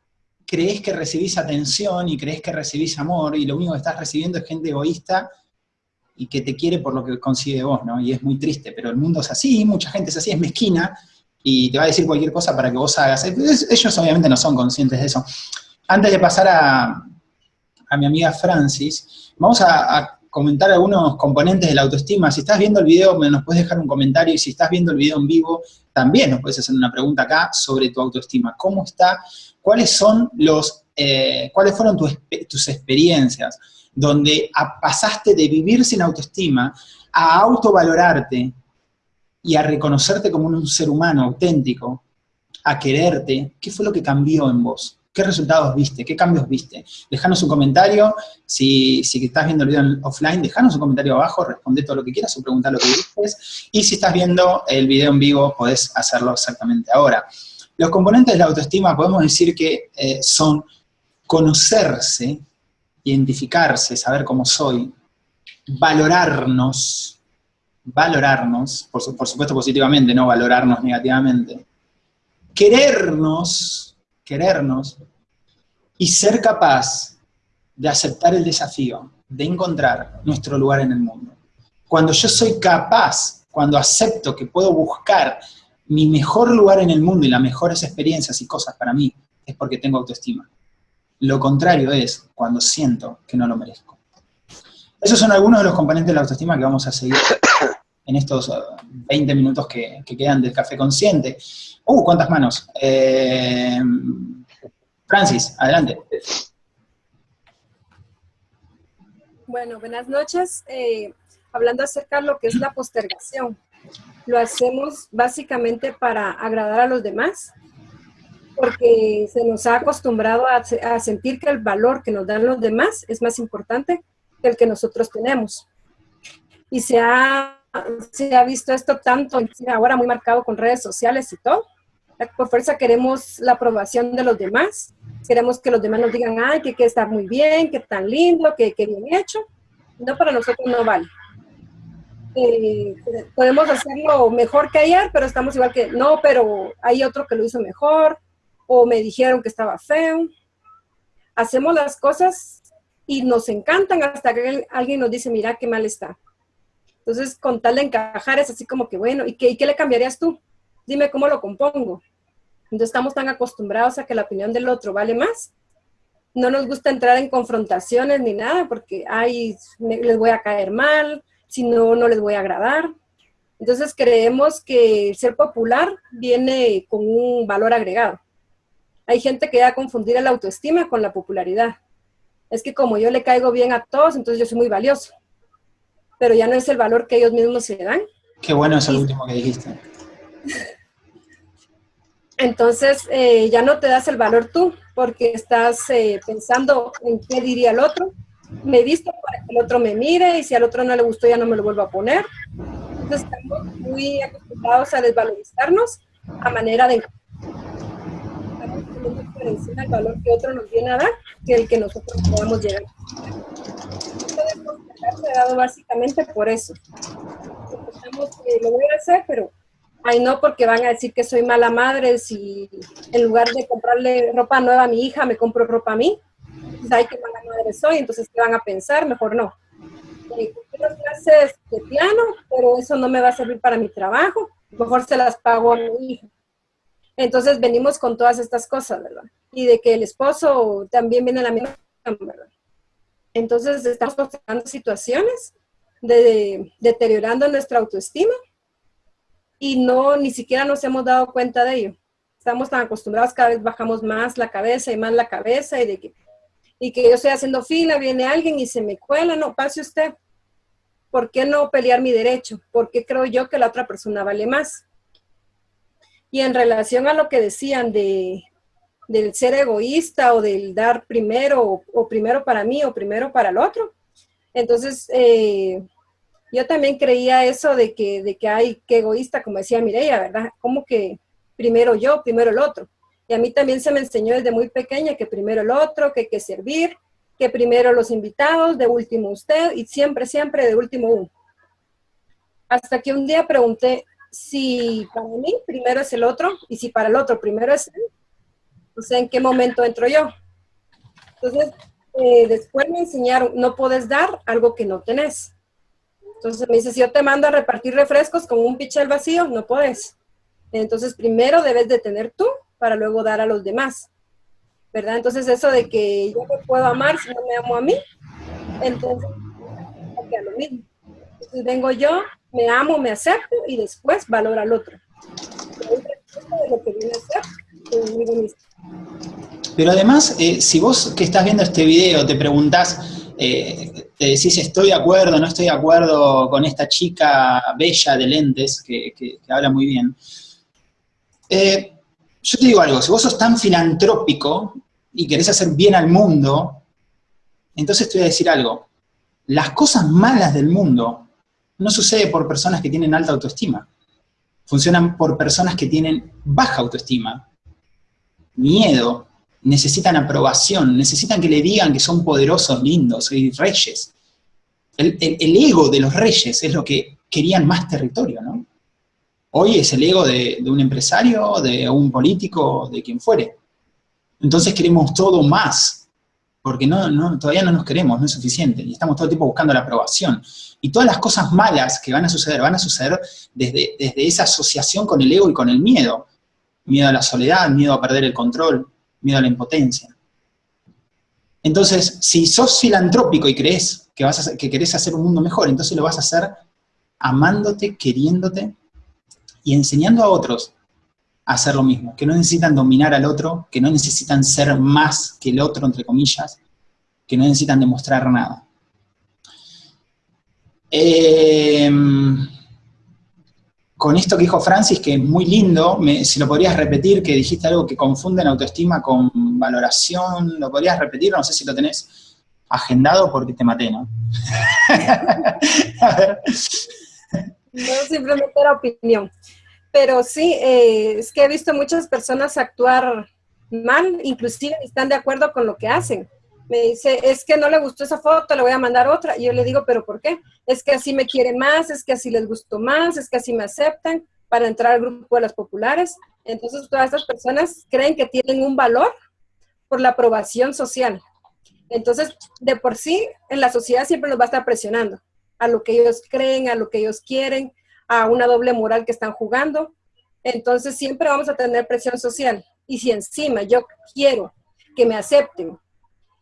creés que recibís atención y creés que recibís amor y lo único que estás recibiendo es gente egoísta y que te quiere por lo que consigue vos, ¿no? Y es muy triste, pero el mundo es así, mucha gente es así, es mezquina y te va a decir cualquier cosa para que vos hagas. Ellos obviamente no son conscientes de eso. Antes de pasar a, a mi amiga Francis, vamos a comentar algunos componentes de la autoestima. Si estás viendo el video, nos puedes dejar un comentario, y si estás viendo el video en vivo, también nos puedes hacer una pregunta acá sobre tu autoestima. ¿Cómo está? ¿Cuáles son los, eh, cuáles fueron tus, tus experiencias donde pasaste de vivir sin autoestima a autovalorarte y a reconocerte como un ser humano auténtico, a quererte? ¿Qué fue lo que cambió en vos? ¿Qué resultados viste? ¿Qué cambios viste? Dejanos un comentario, si, si estás viendo el video offline, dejanos un comentario abajo, responde todo lo que quieras o pregunta lo que quieras. Y si estás viendo el video en vivo, podés hacerlo exactamente ahora. Los componentes de la autoestima podemos decir que eh, son conocerse, identificarse, saber cómo soy, valorarnos, valorarnos, por, por supuesto positivamente, no valorarnos negativamente, querernos, querernos y ser capaz de aceptar el desafío, de encontrar nuestro lugar en el mundo. Cuando yo soy capaz, cuando acepto que puedo buscar mi mejor lugar en el mundo y las mejores experiencias y cosas para mí, es porque tengo autoestima. Lo contrario es cuando siento que no lo merezco. Esos son algunos de los componentes de la autoestima que vamos a seguir en estos 20 uh, minutos que, quedan del café consciente. ¡Uh, cuántas manos! Eh, Francis, adelante. Bueno, buenas noches. Eh, hablando acerca de lo que es la postergación. Lo hacemos básicamente para agradar a los demás, porque se nos ha acostumbrado a, a sentir que el valor que nos dan los demás es más importante que el que nosotros tenemos. Y se ha se ha visto esto tanto, ahora muy marcado con redes sociales y todo. Por fuerza queremos la aprobación de los demás, queremos que los demás nos digan, ay, que, que está muy bien, que tan lindo, que, que bien hecho. No, para nosotros no vale. Eh, podemos hacerlo mejor que ayer, pero estamos igual que, no, pero hay otro que lo hizo mejor, o me dijeron que estaba feo. Hacemos las cosas y nos encantan hasta que alguien nos dice, mira qué mal está. Entonces, con tal de encajar es así como que, bueno, ¿y qué, le cambiarías tú? Dime cómo lo compongo. Entonces, estamos tan acostumbrados a que la opinión del otro vale más. No nos gusta entrar en confrontaciones ni nada porque, ay, les voy a caer mal, si no, no les voy a agradar. Entonces creemos que ser popular viene con un valor agregado. Hay gente que va a confundir la autoestima con la popularidad. Es que como yo le caigo bien a todos, entonces yo soy muy valioso. Pero ya no es el valor que ellos mismos se dan. Qué bueno eso último que dijiste. Entonces eh, ya no te das el valor tú, porque estás eh, pensando en qué diría el otro. Me visto para que el otro me mire y si al otro no le gustó ya no me lo vuelvo a poner. Entonces estamos muy acostumbrados a desvalorizarnos a manera de el valor que otro nos viene a dar que el que nosotros podamos llegar. Esto de dado básicamente por eso. Eh, lo voy a hacer, pero ay no, porque van a decir que soy mala madre si en lugar de comprarle ropa nueva a mi hija, me compro ropa a mí. Pues, ay, qué mala madre soy, entonces, ¿qué van a pensar? Mejor no. Eh, las clases de piano, pero eso no me va a servir para mi trabajo. Mejor se las pago a mi hija. Entonces venimos con todas estas cosas, ¿verdad? Y de que el esposo también viene a la misma, ¿verdad? Entonces estamos pasando situaciones de, deteriorando nuestra autoestima y no, ni siquiera nos hemos dado cuenta de ello. Estamos tan acostumbrados, cada vez bajamos más la cabeza y más la cabeza y de que, que yo estoy haciendo fila, viene alguien y se me cuela, no, pase usted. ¿Por qué no pelear mi derecho? ¿Por qué creo yo que la otra persona vale más? Y en relación a lo que decían de, del ser egoísta o del dar primero o, primero para mí o primero para el otro, entonces eh, yo también creía eso de que, de que hay que egoísta, como decía Mireia, ¿verdad? Como que primero yo, primero el otro. Y a mí también se me enseñó desde muy pequeña que primero el otro, que hay que servir, que primero los invitados, de último usted y siempre, siempre de último uno. Hasta que un día pregunté, si para mí primero es el otro y si para el otro primero es él, no sé en qué momento entro yo. Entonces, eh, después me enseñaron, no puedes dar algo que no tenés. Entonces me dice, si yo te mando a repartir refrescos con un pichel vacío, no puedes. Entonces primero debes de tener tú para luego dar a los demás. ¿Verdad? Entonces eso de que yo me puedo amar si no me amo a mí, entonces a lo mismo. Entonces vengo yo, me amo, me acepto y después valoro al otro. Pero además, eh, si vos que estás viendo este video te preguntás, eh, te decís estoy de acuerdo, no estoy de acuerdo con esta chica bella de lentes que, habla muy bien, eh, yo te digo algo, si vos sos tan filantrópico y querés hacer bien al mundo, entonces te voy a decir algo, las cosas malas del mundo no sucede por personas que tienen alta autoestima. Funcionan por personas que tienen baja autoestima, miedo, necesitan aprobación, necesitan que le digan que son poderosos, lindos y reyes. El, ego de los reyes es lo que querían más territorio, ¿no? Hoy es el ego de, de un empresario, de un político, de quien fuere. Entonces queremos todo más, porque no, todavía no nos queremos, no es suficiente, y estamos todo el tiempo buscando la aprobación. Y todas las cosas malas que van a suceder, van a suceder desde esa asociación con el ego y con el miedo. Miedo a la soledad, miedo a perder el control, miedo a la impotencia. Entonces, si sos filantrópico y crees que, vas a, que querés hacer un mundo mejor, entonces lo vas a hacer amándote, queriéndote y enseñando a otros hacer lo mismo, que no necesitan dominar al otro, que no necesitan ser más que el otro, entre comillas, que no necesitan demostrar nada. Em, con esto que dijo Francis, que es muy lindo, si lo podrías repetir, que dijiste algo que confunden autoestima con valoración, ¿lo podrías repetir? No sé si lo tenés agendado porque te maté, ¿no? A. No, simplemente era opinión. Pero sí, eh, es que he visto muchas personas actuar mal, inclusive están de acuerdo con lo que hacen. Me dice, es que no le gustó esa foto, le voy a mandar otra. Y yo le digo, ¿pero por qué? Es que así me quiere más, es que así les gustó más, es que así me aceptan para entrar al grupo de las populares. Entonces, todas estas personas creen que tienen un valor por la aprobación social. Entonces, de por sí, en la sociedad siempre nos va a estar presionando a lo que ellos creen, a lo que ellos quieren, a una doble moral que están jugando. Entonces siempre vamos a tener presión social. Y si encima yo quiero que me acepten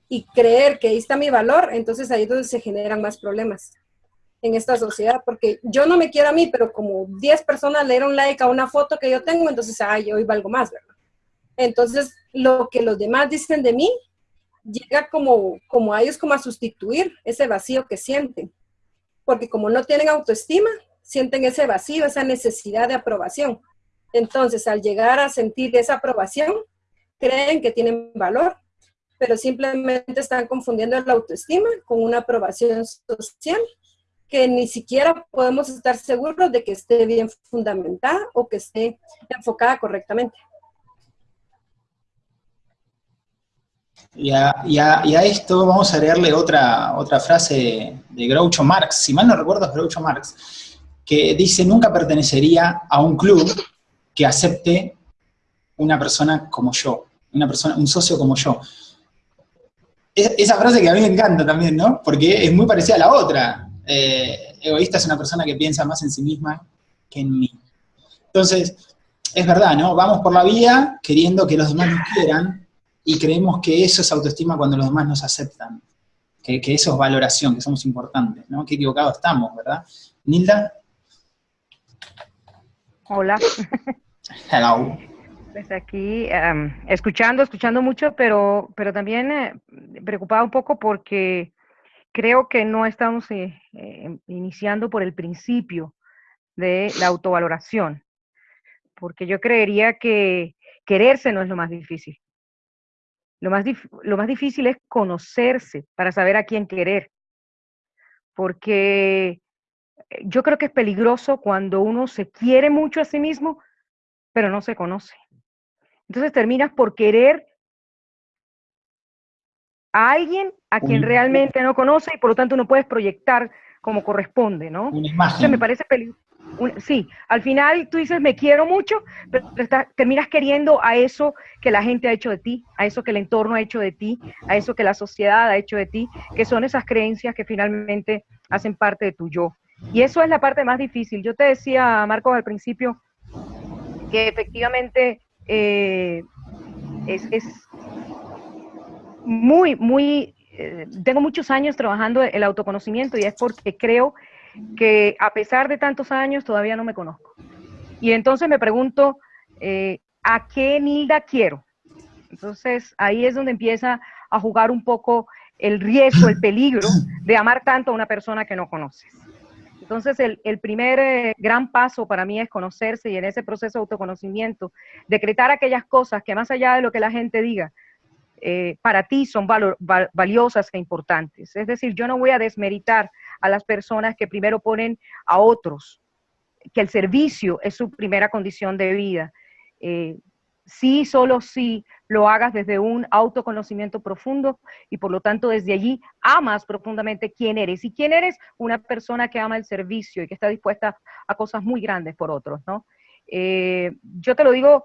y creer que ahí está mi valor, entonces ahí es donde se generan más problemas. en esta sociedad, porque yo no me quiero a mí, pero como 10 personas le dieron like a una foto que yo tengo, entonces, ay, yo hoy valgo más, ¿verdad? Entonces, lo que los demás dicen de mí llega como, como a ellos como a sustituir ese vacío que sienten, porque como no tienen autoestima, sienten ese vacío, esa necesidad de aprobación. Entonces, al llegar a sentir esa aprobación, creen que tienen valor, pero simplemente están confundiendo la autoestima con una aprobación social que ni siquiera podemos estar seguros de que esté bien fundamentada o que esté enfocada correctamente. Y a, esto vamos a agregarle otra, otra frase de Groucho Marx, si mal no recuerdo es Groucho Marx, que dice, nunca pertenecería a un club que acepte una persona como yo, una persona, un socio como yo. Esa frase que a mí me encanta también, ¿no? Porque es muy parecida a la otra. Eh, egoísta es una persona que piensa más en sí misma que en mí. Entonces, es verdad, ¿no? Vamos por la vida queriendo que los demás nos quieran y creemos que eso es autoestima cuando los demás nos aceptan. Que, que eso es valoración, que somos importantes, ¿no? Qué equivocados estamos, ¿verdad? Nilda. Hola. Hello. Pues aquí em, escuchando, escuchando mucho, pero, pero también eh, preocupado un poco porque creo que no estamos eh, eh, iniciando por el principio de la autovaloración, porque yo creería que quererse no es lo más difícil. Lo más, lo más difícil es conocerse para saber a quién querer, porque yo creo que es peligroso cuando uno se quiere mucho a sí mismo, pero no se conoce. Entonces terminas por querer a alguien a quien realmente no conoce y por lo tanto no puedes proyectar como corresponde, ¿no? Una imagen. me parece peligroso. Sí, al final tú dices me quiero mucho, pero terminas queriendo a eso que la gente ha hecho de ti, a eso que el entorno ha hecho de ti, a eso que la sociedad ha hecho de ti, que son esas creencias que finalmente hacen parte de tu yo. Y eso es la parte más difícil. Yo te decía, Marcos, al principio, que efectivamente eh, es, muy, muy, eh, tengo muchos años trabajando el autoconocimiento y es porque creo que a pesar de tantos años todavía no me conozco. Y entonces me pregunto, eh, ¿a qué Nilda quiero? Entonces ahí es donde empieza a jugar un poco el riesgo, el peligro de amar tanto a una persona que no conoces. Entonces, el, primer eh, gran paso para mí es conocerse y en ese proceso de autoconocimiento, decretar aquellas cosas que más allá de lo que la gente diga, eh, para ti son valiosas e importantes. Es decir, yo no voy a desmeritar a las personas que primero ponen a otros, que el servicio es su primera condición de vida. Eh, sí, solo si lo hagas desde un autoconocimiento profundo y por lo tanto desde allí amas profundamente quién eres. Y quién eres una persona que ama el servicio y que está dispuesta a cosas muy grandes por otros, ¿no? Eh, yo te lo digo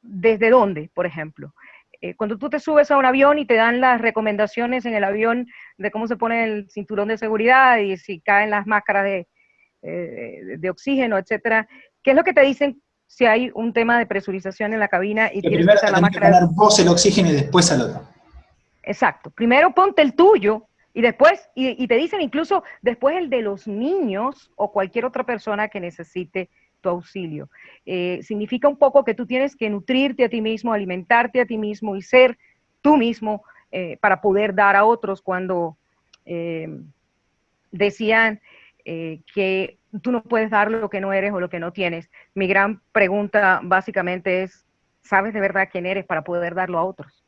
desde dónde, por ejemplo. Eh, cuando tú te subes a un avión y te dan las recomendaciones en el avión de cómo se pone el cinturón de seguridad y si caen las máscaras de, eh, de oxígeno, etcétera, ¿qué es lo que te dicen si hay un tema de presurización en la cabina y tienes que usar la máscara. Que vos el oxígeno y después al otro. Exacto. Primero ponte el tuyo y después, y, te dicen incluso después el de los niños o cualquier otra persona que necesite tu auxilio. Eh, significa un poco que tú tienes que nutrirte a ti mismo, alimentarte a ti mismo y ser tú mismo eh, para poder dar a otros cuando eh, decían que tú no puedes dar lo que no eres o lo que no tienes. Mi gran pregunta básicamente es, ¿sabes de verdad quién eres para poder darlo a otros?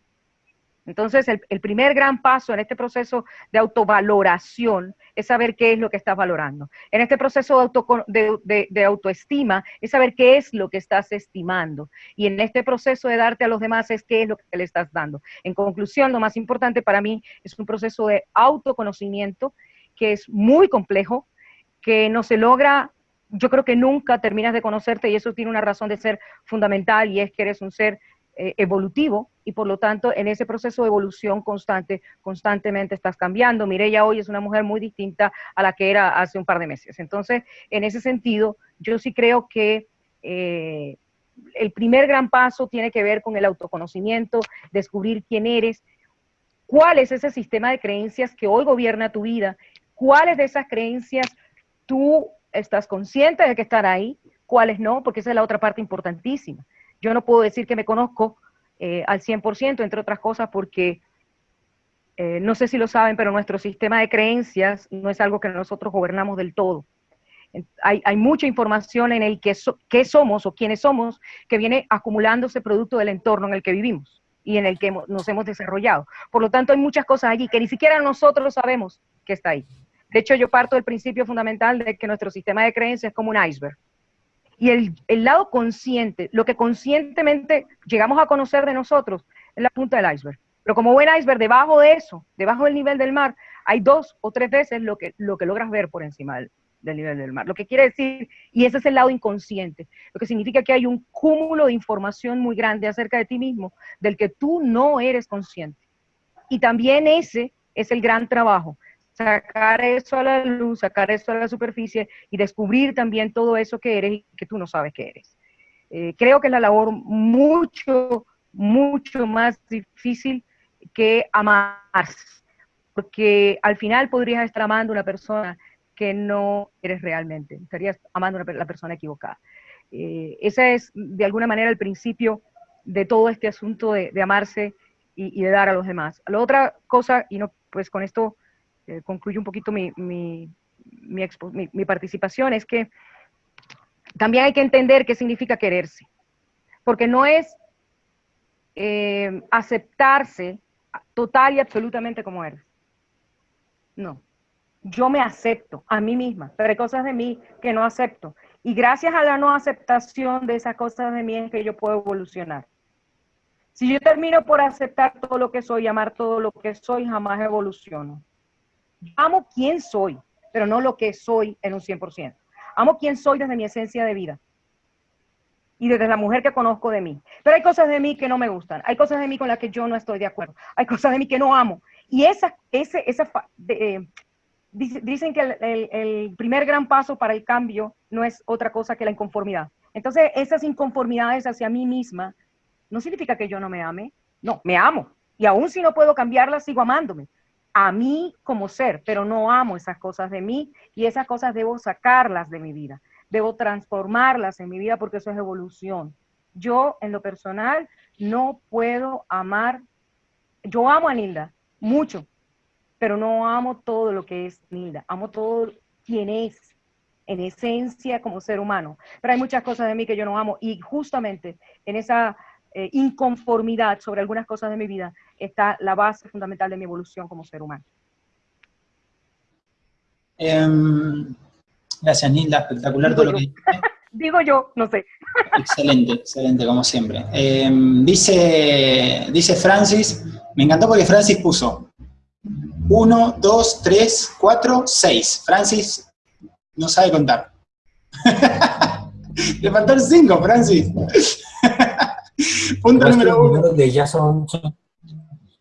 Entonces, el, primer gran paso en este proceso de autovaloración es saber qué es lo que estás valorando. En este proceso de, autoestima es saber qué es lo que estás estimando. Y en este proceso de darte a los demás es qué es lo que le estás dando. En conclusión, lo más importante para mí es un proceso de autoconocimiento que es muy complejo, que no se logra, yo creo que nunca terminas de conocerte y eso tiene una razón de ser fundamental y es que eres un ser eh, evolutivo y por lo tanto en ese proceso de evolución constante, constantemente estás cambiando. Mireya hoy es una mujer muy distinta a la que era hace un par de meses. Entonces, en ese sentido, yo sí creo que... Eh, el primer gran paso tiene que ver con el autoconocimiento, descubrir quién eres, cuál es ese sistema de creencias que hoy gobierna tu vida cuáles de esas creencias tú estás consciente de que están ahí, cuáles no, porque esa es la otra parte importantísima. Yo no puedo decir que me conozco eh, al 100%, entre otras cosas, porque eh, no sé si lo saben, pero nuestro sistema de creencias no es algo que nosotros gobernamos del todo. Hay, mucha información en el que qué somos o quiénes somos que viene acumulándose producto del entorno en el que vivimos y en el que nos hemos desarrollado. Por lo tanto, hay muchas cosas allí que ni siquiera nosotros sabemos que está ahí. De hecho, yo parto del principio fundamental de que nuestro sistema de creencias es como un iceberg. Y el, lado consciente, lo que conscientemente llegamos a conocer de nosotros, es la punta del iceberg. Pero como buen iceberg, debajo de eso, debajo del nivel del mar, hay dos o tres veces lo que, lo que logras ver por encima del, del nivel del mar. Lo que quiere decir, y ese es el lado inconsciente, lo que significa que hay un cúmulo de información muy grande acerca de ti mismo, del que tú no eres consciente. Y también ese es el gran trabajo, sacar eso a la luz, sacar eso a la superficie y descubrir también todo eso que eres y que tú no sabes que eres. Eh, creo que es la labor mucho, mucho más difícil que amarse, porque al final podrías estar amando a una persona que no eres realmente, estarías amando a la persona equivocada. Eh, ese es, de alguna manera, el principio de todo este asunto de, amarse y, de dar a los demás. La otra cosa, y no, pues con esto eh, concluyo un poquito mi, participación, es que también hay que entender qué significa quererse, porque no es eh, aceptarse total y absolutamente como eres. No, yo me acepto a mí misma, pero hay cosas de mí que no acepto. Y gracias a la no aceptación de esas cosas de mí es que yo puedo evolucionar. Si yo termino por aceptar todo lo que soy, amar todo lo que soy, jamás evoluciono. Amo quién soy, pero no lo que soy en un 100%. Amo quién soy desde mi esencia de vida y desde la mujer que conozco de mí. Pero hay cosas de mí que no me gustan, hay cosas de mí con las que yo no estoy de acuerdo, hay cosas de mí que no amo. Y esa, ese, esa, eh, dicen que el, primer gran paso para el cambio no es otra cosa que la inconformidad. Entonces, esas inconformidades hacia mí misma no significa que yo no me ame, no, me amo. Y aún si no puedo cambiarlas, sigo amándome. A mí como ser, pero no amo esas cosas de mí y esas cosas debo sacarlas de mi vida. Debo transformarlas en mi vida porque eso es evolución. Yo, en lo personal, no puedo amar. Yo amo a Nilda mucho, pero no amo todo lo que es Nilda. Amo todo quien es en esencia como ser humano. Pero hay muchas cosas de mí que yo no amo y justamente en esa eh, inconformidad sobre algunas cosas de mi vida está la base fundamental de mi evolución como ser humano. Em, gracias, Nilda, espectacular todo lo que dijiste. Digo yo, no sé. Excelente, excelente, como siempre. Em, dice, dice Francis, me encantó porque Francis puso 1, 2, 3, 4, 6. Francis no sabe contar. Le faltaron 5, Francis. Punto número uno. Los de ella son,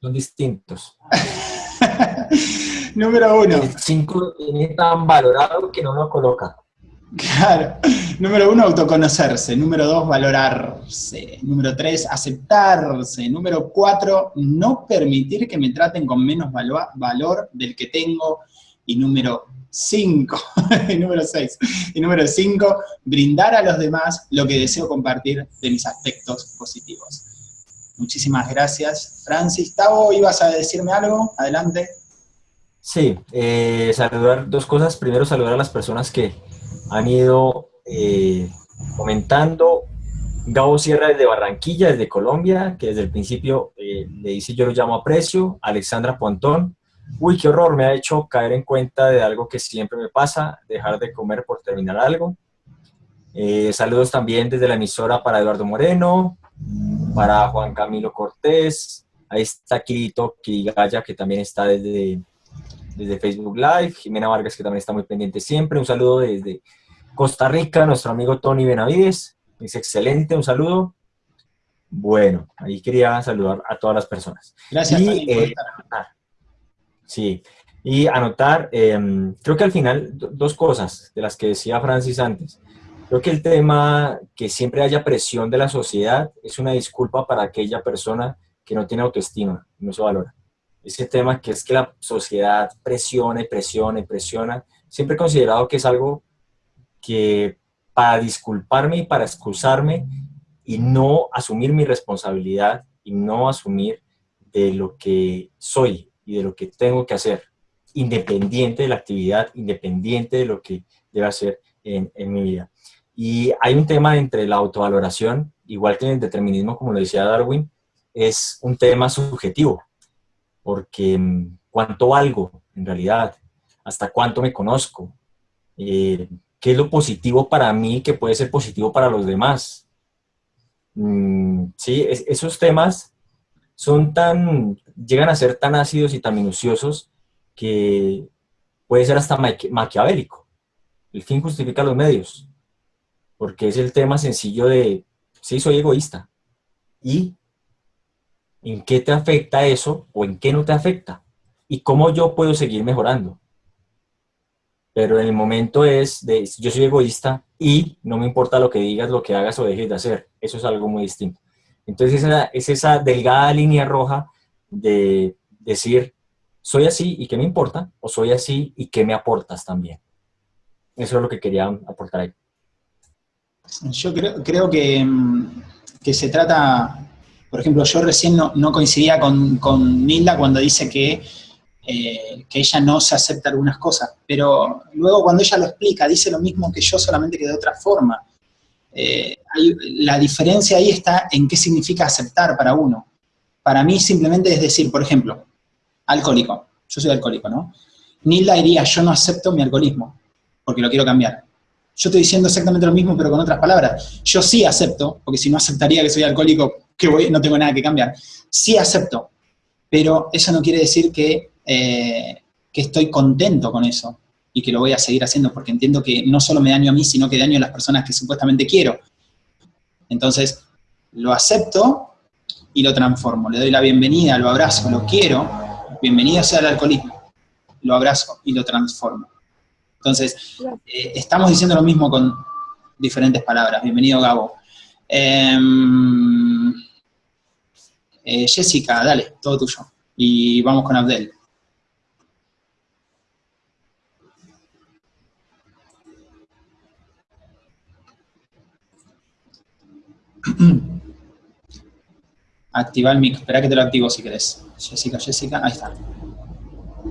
son, distintos. número uno. El 5 es tan valorado que no lo coloca. Claro. Número uno, autoconocerse. Número dos, valorarse. Número tres, aceptarse. Número cuatro, no permitir que me traten con menos valor del que tengo. Y número 5, y número 6, y número 5, brindar a los demás lo que deseo compartir de mis aspectos positivos. Muchísimas gracias. Francis, Tavo, ¿ibas a decirme algo? Adelante. Sí, eh, saludar dos cosas. Primero, saludar a las personas que han ido eh, comentando. Gabo Sierra desde Barranquilla, desde Colombia, que desde el principio eh, le dice yo lo llamo aprecio. Alexandra Pontón, uy, qué horror, me ha hecho caer en cuenta de algo que siempre me pasa, dejar de comer por terminar algo. Eh, saludos también desde la emisora para Eduardo Moreno, para Juan Camilo Cortés, ahí está Kirito Kirigaya, que también está desde, desde Facebook Live, Jimena Vargas, que también está muy pendiente siempre, un saludo desde Costa Rica, nuestro amigo Tony Benavides, es excelente, un saludo. Bueno, ahí quería saludar a todas las personas. Gracias, Tony, eh, Sí, y anotar, em, creo que al final, dos cosas de las que decía Francis antes. Creo que el tema que siempre haya presión de la sociedad es una disculpa para aquella persona que no tiene autoestima, no se valora. ese tema que es que la sociedad presiona y presiona presiona, siempre he considerado que es algo que para disculparme y para excusarme y no asumir mi responsabilidad y no asumir de lo que soy y de lo que tengo que hacer, independiente de la actividad, independiente de lo que deba hacer en mi vida. Y hay un tema entre la autovaloración, igual que el determinismo, como lo decía Darwin, es un tema subjetivo, porque mm, cuánto valgo en realidad, hasta cuánto me conozco, eh, qué es lo positivo para mí que puede ser positivo para los demás. Mm, sí, esos temas son tan, llegan a ser tan ácidos y tan minuciosos que puede ser hasta maquiavélico. El fin justifica los medios, porque es el tema sencillo de, sí, soy egoísta. ¿Y en qué te afecta eso o en qué no te afecta? ¿Y cómo yo puedo seguir mejorando? Pero en el momento es de, yo soy egoísta y no me importa lo que digas, lo que hagas o dejes de hacer. Eso es algo muy distinto. Entonces esa, es esa delgada línea roja de decir, soy así y qué me importa, o soy así y qué me aportas también. Eso es lo que quería aportar ahí. Yo creo, creo que, mm, que, se trata, por ejemplo, yo recién no, coincidía con, Nilda cuando dice que, eh, que ella no se acepta algunas cosas, pero luego cuando ella lo explica, dice lo mismo que yo, solamente que de otra forma. Eh, la diferencia ahí está en qué significa aceptar para uno. Para mí simplemente es decir, por ejemplo, alcohólico. Yo soy alcohólico, ¿no? Nilda diría, yo no acepto mi alcoholismo, porque lo quiero cambiar. Yo estoy diciendo exactamente lo mismo, pero con otras palabras. Yo sí acepto, porque si no aceptaría que soy alcohólico, que voy, no tengo nada que cambiar. Sí acepto, pero eso no quiere decir que, eh, que estoy contento con eso y que lo voy a seguir haciendo porque entiendo que no solo me daño a mí, sino que daño a las personas que supuestamente quiero. Entonces, lo acepto y lo transformo. Le doy la bienvenida, lo abrazo, lo quiero. Bienvenido sea el alcoholismo. Lo abrazo y lo transformo. Entonces, eh, estamos diciendo lo mismo con diferentes palabras. Bienvenido, Gabo. Em, eh, Jessica, dale, todo tuyo. Y vamos con Abdel. Activa el mic. Espera que te lo activo si querés. Jessica, Jessica, ahí está.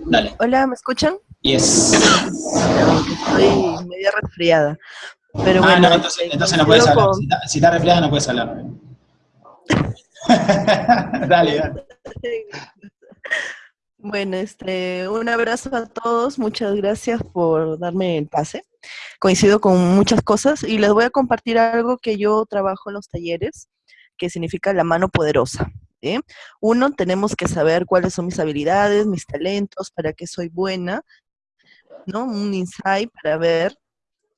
Dale. Hola, ¿me escuchan? Yes. Estoy media resfriada. Pero ah, bueno, no, entonces, entonces no puedes hablar. Si, estás resfriada no puedes hablar. dale, dale. Bueno, este, un abrazo a todos, muchas gracias por darme el pase. Coincido con muchas cosas y les voy a compartir algo que yo trabajo en los talleres, que significa la mano poderosa. Uno, tenemos que saber cuáles son mis habilidades, mis talentos, para qué soy buena, ¿no? Un insight para ver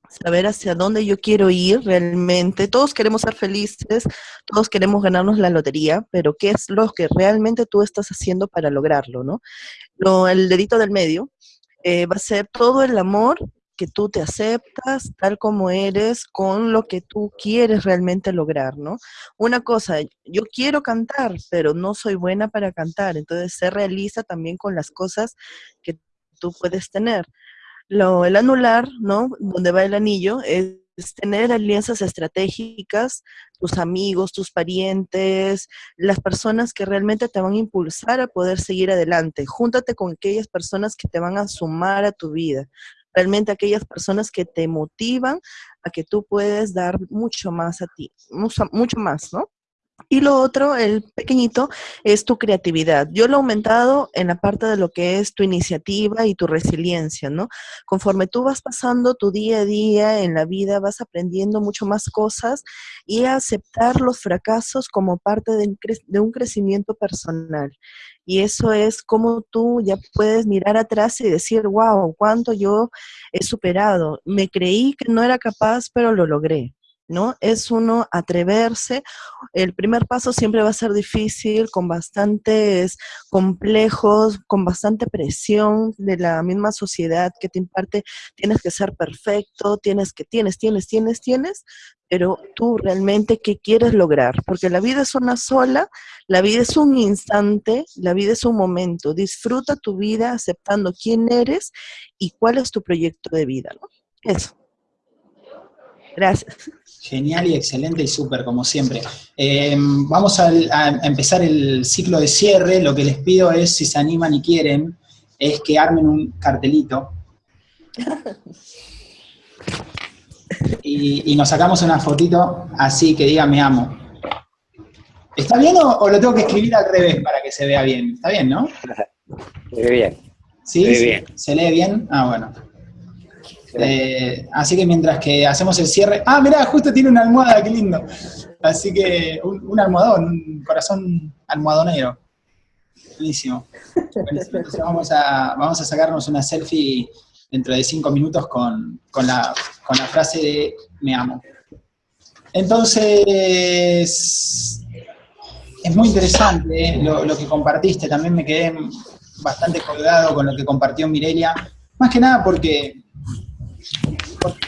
saber hacia dónde yo quiero ir realmente. Todos queremos ser felices, todos queremos ganarnos la lotería, pero ¿qué es lo que realmente tú estás haciendo para lograrlo, no? Lo, el dedito del medio eh, va a ser todo el amor que tú te aceptas tal como eres con lo que tú quieres realmente lograr, ¿no? Una cosa, yo quiero cantar, pero no soy buena para cantar, entonces se realiza también con las cosas que tú puedes tener. Lo, el anular, ¿no? Donde va el anillo, es, tener alianzas estratégicas, tus amigos, tus parientes, las personas que realmente te van a impulsar a poder seguir adelante. Júntate con aquellas personas que te van a sumar a tu vida. Realmente aquellas personas que te motivan a que tú puedes dar mucho más a ti, mucho, mucho más, ¿no? Y lo otro, el pequeñito, es tu creatividad. Yo lo he aumentado en la parte de lo que es tu iniciativa y tu resiliencia, ¿no? Conforme tú vas pasando tu día a día en la vida, vas aprendiendo mucho más cosas y aceptar los fracasos como parte de un crecimiento personal. Y eso es como tú ya puedes mirar atrás y decir, wow, cuánto yo he superado. Me creí que no era capaz, pero lo logré. ¿No? Es uno atreverse. El primer paso siempre va a ser difícil, con bastantes complejos, con bastante presión de la misma sociedad que te imparte, tienes que ser perfecto, tienes que, tienes, tienes, tienes, tienes, pero tú realmente qué quieres lograr, porque la vida es una sola, la vida es un instante, la vida es un momento. Disfruta tu vida aceptando quién eres y cuál es tu proyecto de vida, ¿no? Eso. Gracias. Genial y excelente y súper, como siempre. Eh, vamos a, empezar el ciclo de cierre. Lo que les pido es, si se animan y quieren, es que armen un cartelito. Y, nos sacamos una fotito así que diga me amo. ¿Está bien o, lo tengo que escribir al revés para que se vea bien? Está bien, ¿no? Muy bien. ¿Sí? Bien. ¿Se lee bien? Ah, bueno. Eh, así que mientras que hacemos el cierre... ¡Ah, mirá! Justo tiene una almohada, qué lindo. Así que un, almohadón, un corazón almohadonero. Buenísimo. Entonces vamos a, vamos a sacarnos una selfie dentro de cinco minutos con, la, frase de me amo. Entonces, es muy interesante eh, lo, lo, que compartiste, también me quedé bastante colgado con lo que compartió Mirelia, más que nada porque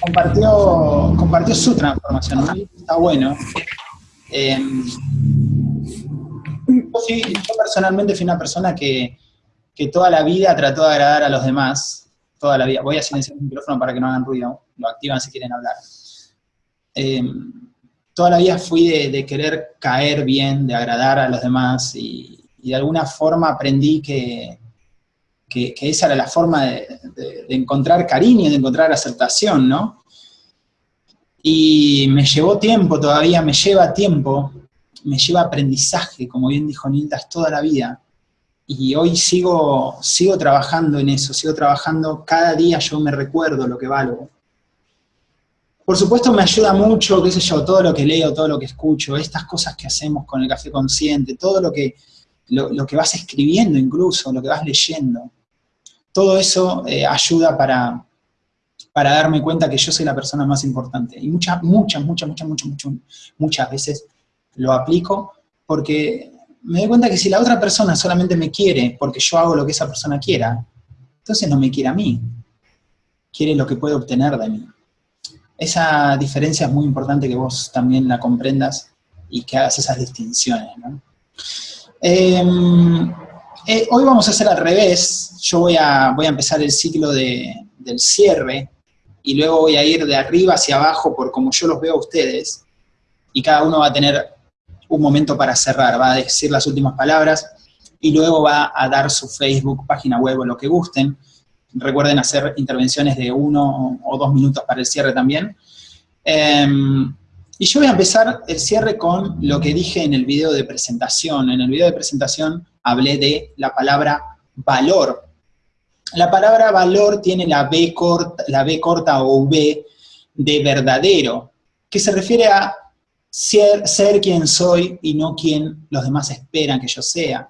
compartió, compartió su transformación, está bueno. Em, yo, personalmente fui una persona que, toda la vida trató de agradar a los demás, toda la vida. Voy a silenciar el micrófono para que no hagan ruido, lo activan si quieren hablar. Em, toda la vida fui de, querer caer bien, de agradar a los demás y de alguna forma aprendí que, que, esa era la forma de, encontrar cariño, de encontrar aceptación, ¿no? Y me llevó tiempo todavía, me lleva tiempo, me lleva aprendizaje, como bien dijo Nildas, toda la vida. Y hoy sigo, sigo trabajando en eso, sigo trabajando, cada día yo me recuerdo lo que valgo. Por supuesto me ayuda mucho, qué sé yo, todo lo que leo, todo lo que escucho, estas cosas que hacemos con el café consciente, todo lo que, lo que vas escribiendo incluso, lo que vas leyendo todo eso eh, ayuda para, para darme cuenta que yo soy la persona más importante. Y muchas, muchas, muchas, muchas, muchas, muchas, veces lo aplico porque me doy cuenta que si la otra persona solamente me quiere porque yo hago lo que esa persona quiera, entonces no me quiere a mí, quiere lo que puede obtener de mí. Esa diferencia es muy importante que vos también la comprendas y que hagas esas distinciones. Em, eh, hoy vamos a hacer al revés, yo voy a, voy a empezar el ciclo del cierre y luego voy a ir de arriba hacia abajo por como yo los veo a ustedes y cada uno va a tener un momento para cerrar, va a decir las últimas palabras y luego va a dar su Facebook, página web o lo que gusten. Recuerden hacer intervenciones de uno o dos minutos para el cierre también. Em, y yo voy a empezar el cierre con lo que dije en el video de presentación. En el video de presentación hablé de la palabra valor. La palabra valor tiene la B corta, o V de verdadero, que se refiere a ser, ser quien soy y no quien los demás esperan que yo sea.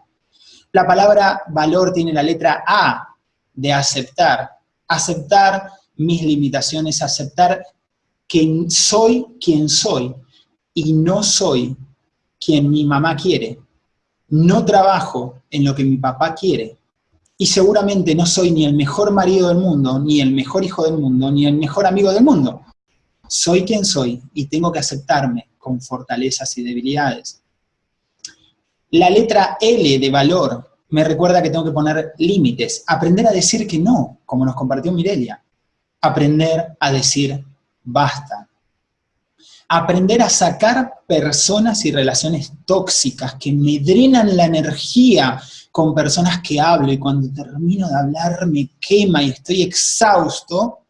La palabra valor tiene la letra A de aceptar. Aceptar mis limitaciones, aceptar que soy quien soy y no soy quien mi mamá quiere. No trabajo en lo que mi papá quiere. Y seguramente no soy ni el mejor marido del mundo, ni el mejor hijo del mundo, ni el mejor amigo del mundo. Soy quien soy y tengo que aceptarme con fortalezas y debilidades. La letra L de valor me recuerda que tengo que poner límites, aprender a decir que no, como nos compartió Mirelia. Aprender a decir basta. Aprender a sacar personas y relaciones tóxicas que me drenan la energía con personas que hablo y cuando termino de hablar me quema y estoy exhausto,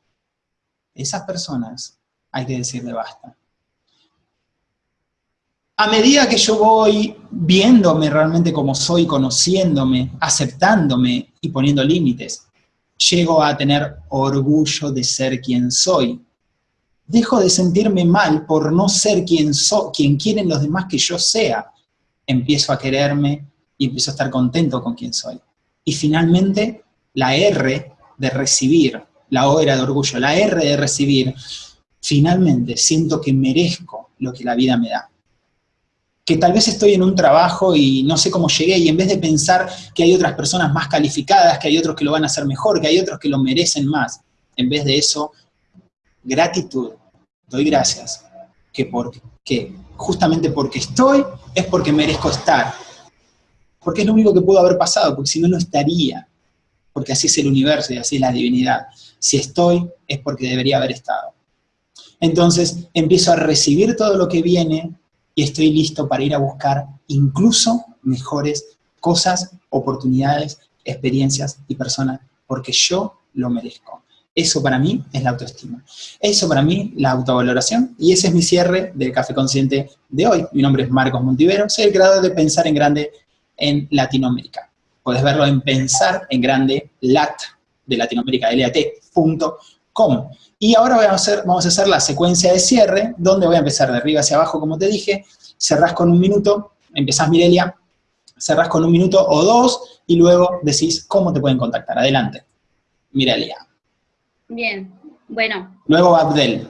esas personas hay que decirle basta. A medida que yo voy viéndome realmente como soy, conociéndome, aceptándome y poniendo límites, llego a tener orgullo de ser quien soy, dejo de sentirme mal por no ser quien, so, quien quieren los demás que yo sea. Empiezo a quererme y empiezo a estar contento con quien soy. Y finalmente, la R de recibir, la O era de orgullo, la R de recibir, finalmente siento que merezco lo que la vida me da. Que tal vez estoy en un trabajo y no sé cómo llegué y en vez de pensar que hay otras personas más calificadas, que hay otros que lo van a hacer mejor, que hay otros que lo merecen más, en vez de eso, gratitud, doy gracias, que, porque, justamente porque estoy es porque merezco estar, porque es lo único que pudo haber pasado, porque si no, no estaría, porque así es el universo y así es la divinidad. Si estoy, es porque debería haber estado. Entonces, empiezo a recibir todo lo que viene y estoy listo para ir a buscar incluso mejores cosas, oportunidades, experiencias y personas, porque yo lo merezco. Eso para mí es la autoestima. Eso para mí la autovaloración. Y ese es mi cierre del Café Consciente de hoy. Mi nombre es Marcos Montivero. Soy el creador de Pensar en Grande en Latinoamérica. Puedes verlo en Pensar en Grande lat de Latinoamérica, lat.com. Y ahora vamos a, hacer, vamos a hacer la secuencia de cierre, donde voy a empezar de arriba hacia abajo, como te dije. Cerrás con un minuto, empezás Mirelia, cerrás con un minuto o dos, y luego decís cómo te pueden contactar. Adelante. Mirelia. Bien, bueno. Luego Abdel.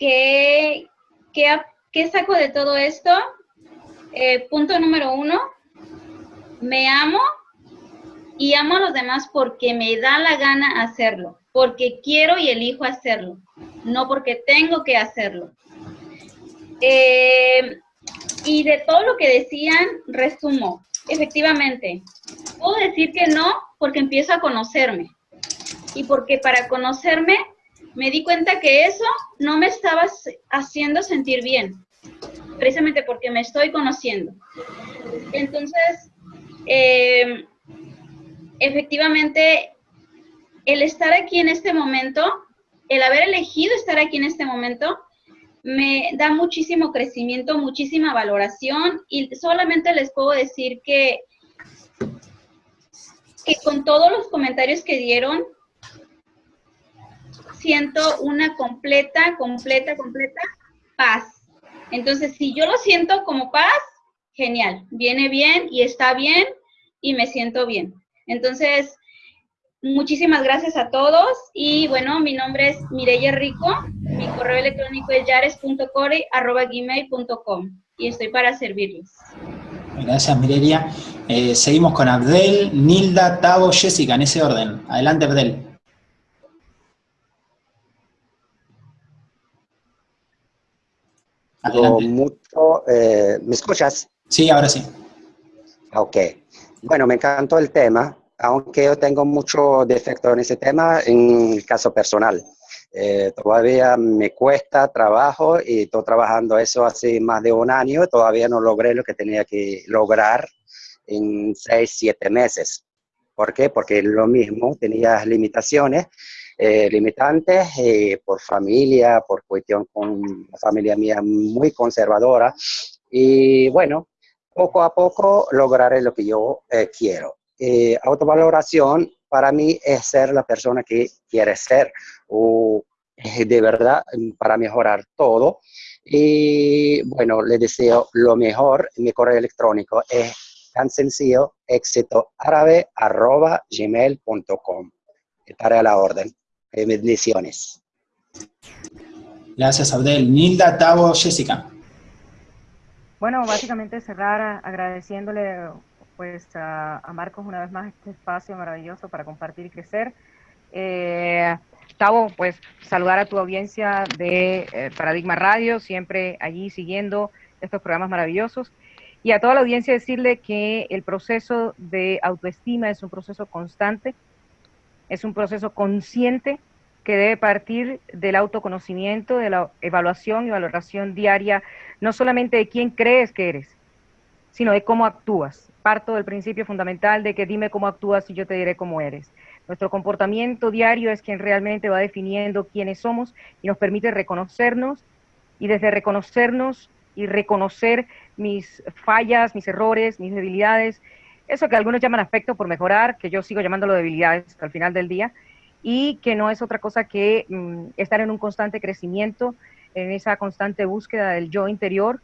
¿Qué, qué, saco de todo esto? Eh, punto número uno, me amo y amo a los demás porque me da la gana hacerlo, porque quiero y elijo hacerlo, no porque tengo que hacerlo. Eh, y de todo lo que decían, resumo, efectivamente, puedo decir que no porque empiezo a conocerme y porque para conocerme me di cuenta que eso no me estaba haciendo sentir bien, precisamente porque me estoy conociendo. Entonces, em, efectivamente, el estar aquí en este momento, el haber elegido estar aquí en este momento, me da muchísimo crecimiento, muchísima valoración y solamente les puedo decir que, que con todos los comentarios que dieron, siento una completa, completa, completa paz. Entonces, si yo lo siento como paz, genial, viene bien y está bien y me siento bien. Entonces, muchísimas gracias a todos y bueno, mi nombre es Mireya Rico, mi correo electrónico es yares.core.gmail.com y estoy para servirles. Gracias Mireya. Eh, seguimos con Abdel, Nilda, Tavo, Jessica, en ese orden. Adelante Abdel. Mucho. Eh, ¿Me escuchas? Sí, ahora sí. Ok. Bueno, me encantó el tema, aunque yo tengo mucho defecto en ese tema en el caso personal. Eh, todavía me cuesta trabajo y estoy trabajando eso hace más de un año todavía no logré lo que tenía que lograr en seis, siete meses. ¿Por qué? Porque lo mismo, tenía limitaciones eh, limitantes eh, por familia, por cuestión con la familia mía muy conservadora. Y bueno, poco a poco lograré lo que yo eh, quiero. autovaloración para mí es ser la persona que quiere ser o de verdad para mejorar todo. Y bueno, le deseo lo mejor. Mi correo electrónico es tan sencillo, éxito árabe arroba gmail.com. Estaré a la orden. Eh, bendiciones. Gracias, Abdel. Nilda, Tavo, Jessica. Bueno, básicamente cerrar agradeciéndole pues a, Marcos una vez más este espacio maravilloso para compartir y crecer. Eh, Tavo, pues saludar a tu audiencia de eh, Paradigma Radio, siempre allí siguiendo estos programas maravillosos. Y a toda la audiencia decirle que el proceso de autoestima es un proceso constante, es un proceso consciente que debe partir del autoconocimiento, de la evaluación y valoración diaria, no solamente de quién crees que eres, sino de cómo actúas. Parto del principio fundamental de que dime cómo actúas y yo te diré cómo eres. Nuestro comportamiento diario es quien realmente va definiendo quiénes somos y nos permite reconocernos y desde reconocernos y reconocer mis fallas, mis errores, mis debilidades, eso que algunos llaman afecto por mejorar, que yo sigo llamándolo debilidades al final del día, y que no es otra cosa que mm, estar en un constante crecimiento, en esa constante búsqueda del yo interior.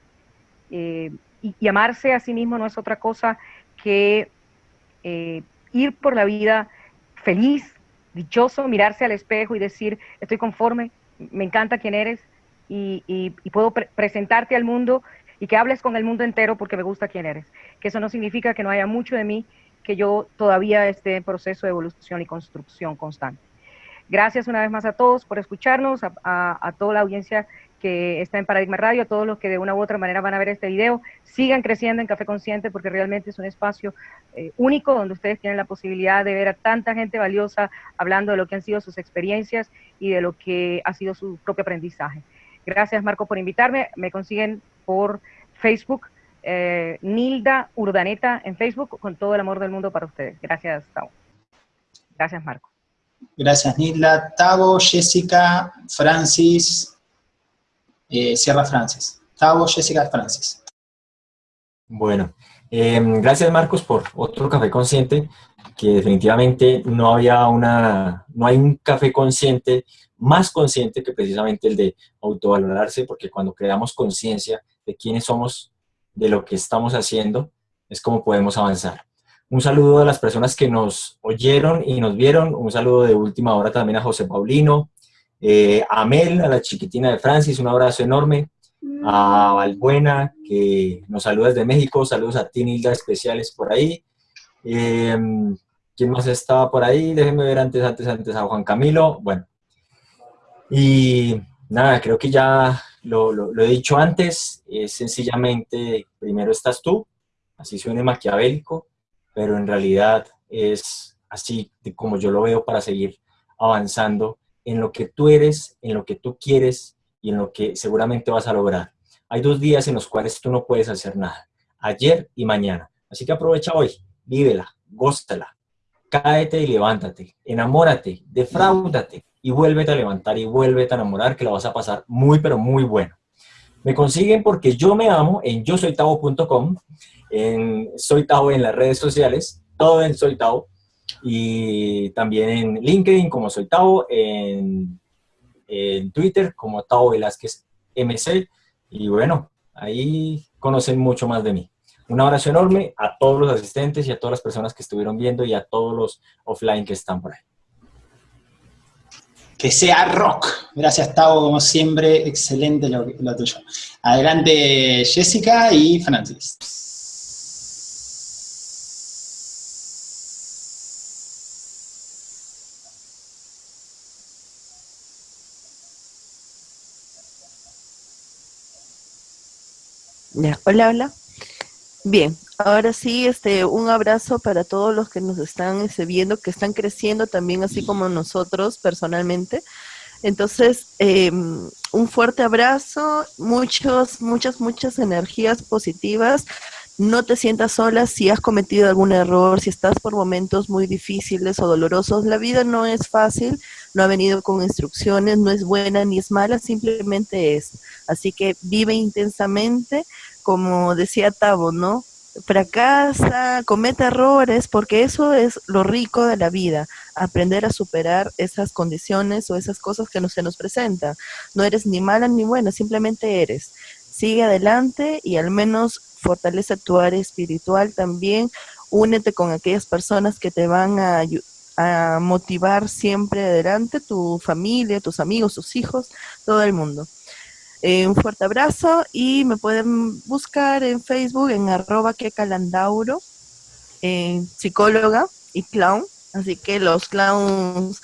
Eh, y, amarse a sí mismo no es otra cosa que eh, ir por la vida feliz, dichoso, mirarse al espejo y decir, estoy conforme, me encanta quién eres y, puedo presentarte al mundo y que hables con el mundo entero porque me gusta quién eres. Que eso no significa que no haya mucho de mí, que yo todavía esté en proceso de evolución y construcción constante. Gracias una vez más a todos por escucharnos, a toda la audiencia que está en Paradigma Radio, a todos los que de una u otra manera van a ver este video, sigan creciendo en Café Consciente porque realmente es un espacio eh, único donde ustedes tienen la posibilidad de ver a tanta gente valiosa hablando de lo que han sido sus experiencias y de lo que ha sido su propio aprendizaje. Gracias Marco por invitarme, me consiguen por Facebook, eh, Nilda Urdaneta en Facebook, con todo el amor del mundo para ustedes. Gracias, Tavo. Gracias, Marco. Gracias, Nilda. Tavo, Jessica, Francis, eh, Sierra Francis. Tavo, Jessica Francis. Bueno, em, gracias Marcos por otro café consciente, que definitivamente no había una, no hay un café consciente más consciente que precisamente el de autovalorarse, porque cuando creamos conciencia de quiénes somos, de lo que estamos haciendo, es como podemos avanzar. Un saludo a las personas que nos oyeron y nos vieron, un saludo de última hora también a José Paulino, eh, a Mel, a la chiquitina de Francis, un abrazo enorme. A Valbuena, que nos saluda desde México. Saludos a ti, Nilda, especiales por ahí. Eh, ¿Quién más estaba por ahí? Déjenme ver antes, antes, antes a Juan Camilo. Bueno. Y nada, creo que ya lo, lo he dicho antes. Es sencillamente, primero estás tú, así suene maquiavélico, pero en realidad es así como yo lo veo para seguir avanzando en lo que tú eres, en lo que tú quieres y en lo que seguramente vas a lograr. Hay dos días en los cuales tú no puedes hacer nada, ayer y mañana. Así que aprovecha hoy, vívela, góstala, cáete y levántate, enamórate, defraúdate y vuélvete a levantar y vuélvete a enamorar que la vas a pasar muy, pero muy bueno. Me consiguen porque yo me amo en yo soy tavo.com, en soy tavo en las redes sociales, todo en soy tavo y también en LinkedIn como soy Tavo, en, en Twitter como Tavo Velázquez MC, y bueno, ahí conocen mucho más de mí. Un abrazo enorme a todos los asistentes y a todas las personas que estuvieron viendo y a todos los offline que están por ahí. Que sea rock. Gracias, Tavo, como siempre. Excelente lo, lo tuyo. Adelante, Jessica y Francis. hola, hola. Bien, ahora sí, este, un abrazo para todos los que nos están este, viendo, que están creciendo también, así como nosotros personalmente. Entonces, em, un fuerte abrazo, muchos, muchas, muchas energías positivas. No te sientas sola si has cometido algún error, si estás por momentos muy difíciles o dolorosos. La vida no es fácil, no ha venido con instrucciones, no es buena ni es mala, simplemente es. Así que vive intensamente, como decía Tavo, ¿no? Fracasa, comete errores, porque eso es lo rico de la vida, aprender a superar esas condiciones o esas cosas que no se nos presentan. No eres ni mala ni buena, simplemente eres. Sigue adelante y al menos fortalece tu área espiritual también, únete con aquellas personas que te van a, a motivar siempre adelante, tu familia, tus amigos, tus hijos, todo el mundo. Eh, un fuerte abrazo y me pueden buscar en Facebook en arroba que calandauro, psicóloga y clown. Así que los clowns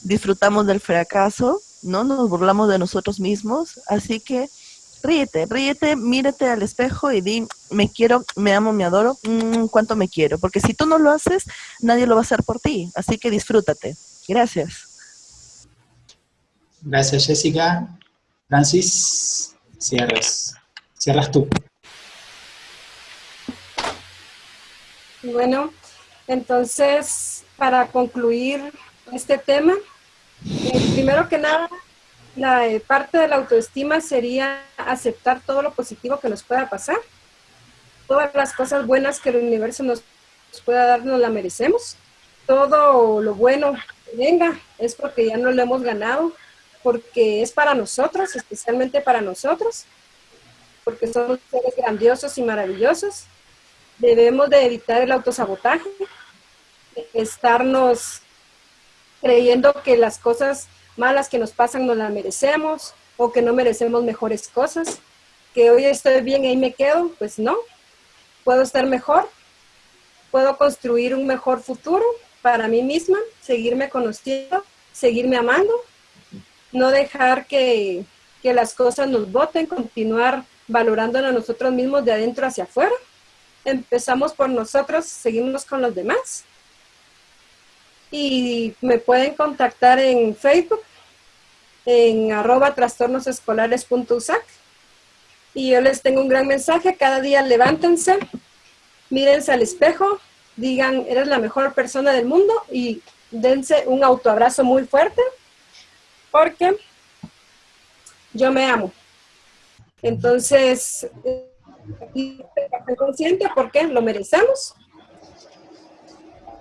disfrutamos del fracaso, ¿no? Nos burlamos de nosotros mismos. Así que ríete, ríete, mírate al espejo y di, me quiero, me amo, me adoro, mm, cuánto me quiero. Porque si tú no lo haces, nadie lo va a hacer por ti. Así que disfrútate. Gracias. Gracias, Jessica. Francis, cierras. Cierras tú. Bueno, entonces, para concluir este tema, eh, primero que nada, la eh, parte de la autoestima sería aceptar todo lo positivo que nos pueda pasar. Todas las cosas buenas que el universo nos, pueda dar, nos la merecemos. Todo lo bueno que venga es porque ya no lo hemos ganado, porque es para nosotros, especialmente para nosotros, porque somos seres grandiosos y maravillosos. Debemos de evitar el autosabotaje, estarnos creyendo que las cosas malas que nos pasan no las merecemos o que no merecemos mejores cosas, que hoy estoy bien y ahí me quedo, pues no, puedo estar mejor, puedo construir un mejor futuro para mí misma, seguirme conociendo, seguirme amando, no dejar que, que las cosas nos boten, continuar valorándonos a nosotros mismos de adentro hacia afuera. Empezamos por nosotros, seguimos con los demás. Y me pueden contactar en Facebook, en arroba trastornosescolares.usac. Y yo les tengo un gran mensaje, cada día levántense, mírense al espejo, digan, eres la mejor persona del mundo y dense un autoabrazo muy fuerte, porque yo me amo. Entonces, y consciente porque lo merecemos.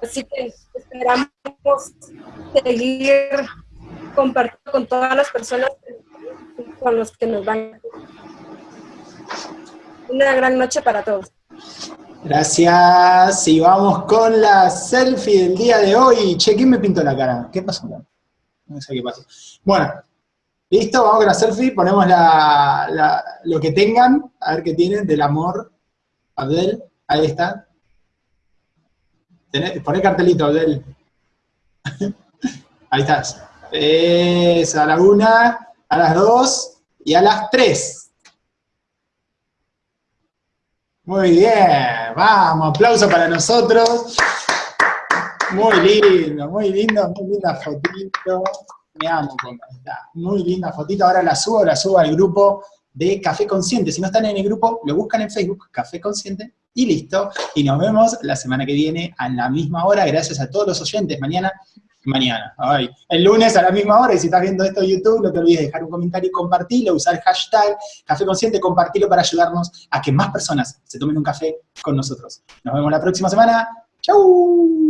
Así que esperamos seguir compartiendo con todas las personas con los que nos van. Una gran noche para todos. Gracias. Y vamos con la selfie del día de hoy. Che, ¿quién me pintó la cara? ¿Qué pasó? No sé qué pasó. Bueno, listo, vamos con la selfie. Ponemos lo que tengan, a ver qué tienen, del amor. Abdel, ahí está. Poné cartelito, Abdel. ahí estás. Es a la una, a las dos y a las tres. Muy bien, vamos, aplauso para nosotros. Muy lindo, muy lindo, muy linda fotito. Me amo está. Muy linda fotito. Ahora la subo, la subo al grupo de Café Consciente. Si no están en el grupo, lo buscan en Facebook, Café Consciente, y listo. Y nos vemos la semana que viene a la misma hora. Gracias a todos los oyentes. Mañana mañana, ay, el lunes a la misma hora, y si estás viendo esto en YouTube, no te olvides de dejar un comentario y compartirlo, usar el hashtag Café Consciente, compartirlo para ayudarnos a que más personas se tomen un café con nosotros. Nos vemos la próxima semana. ¡Chau!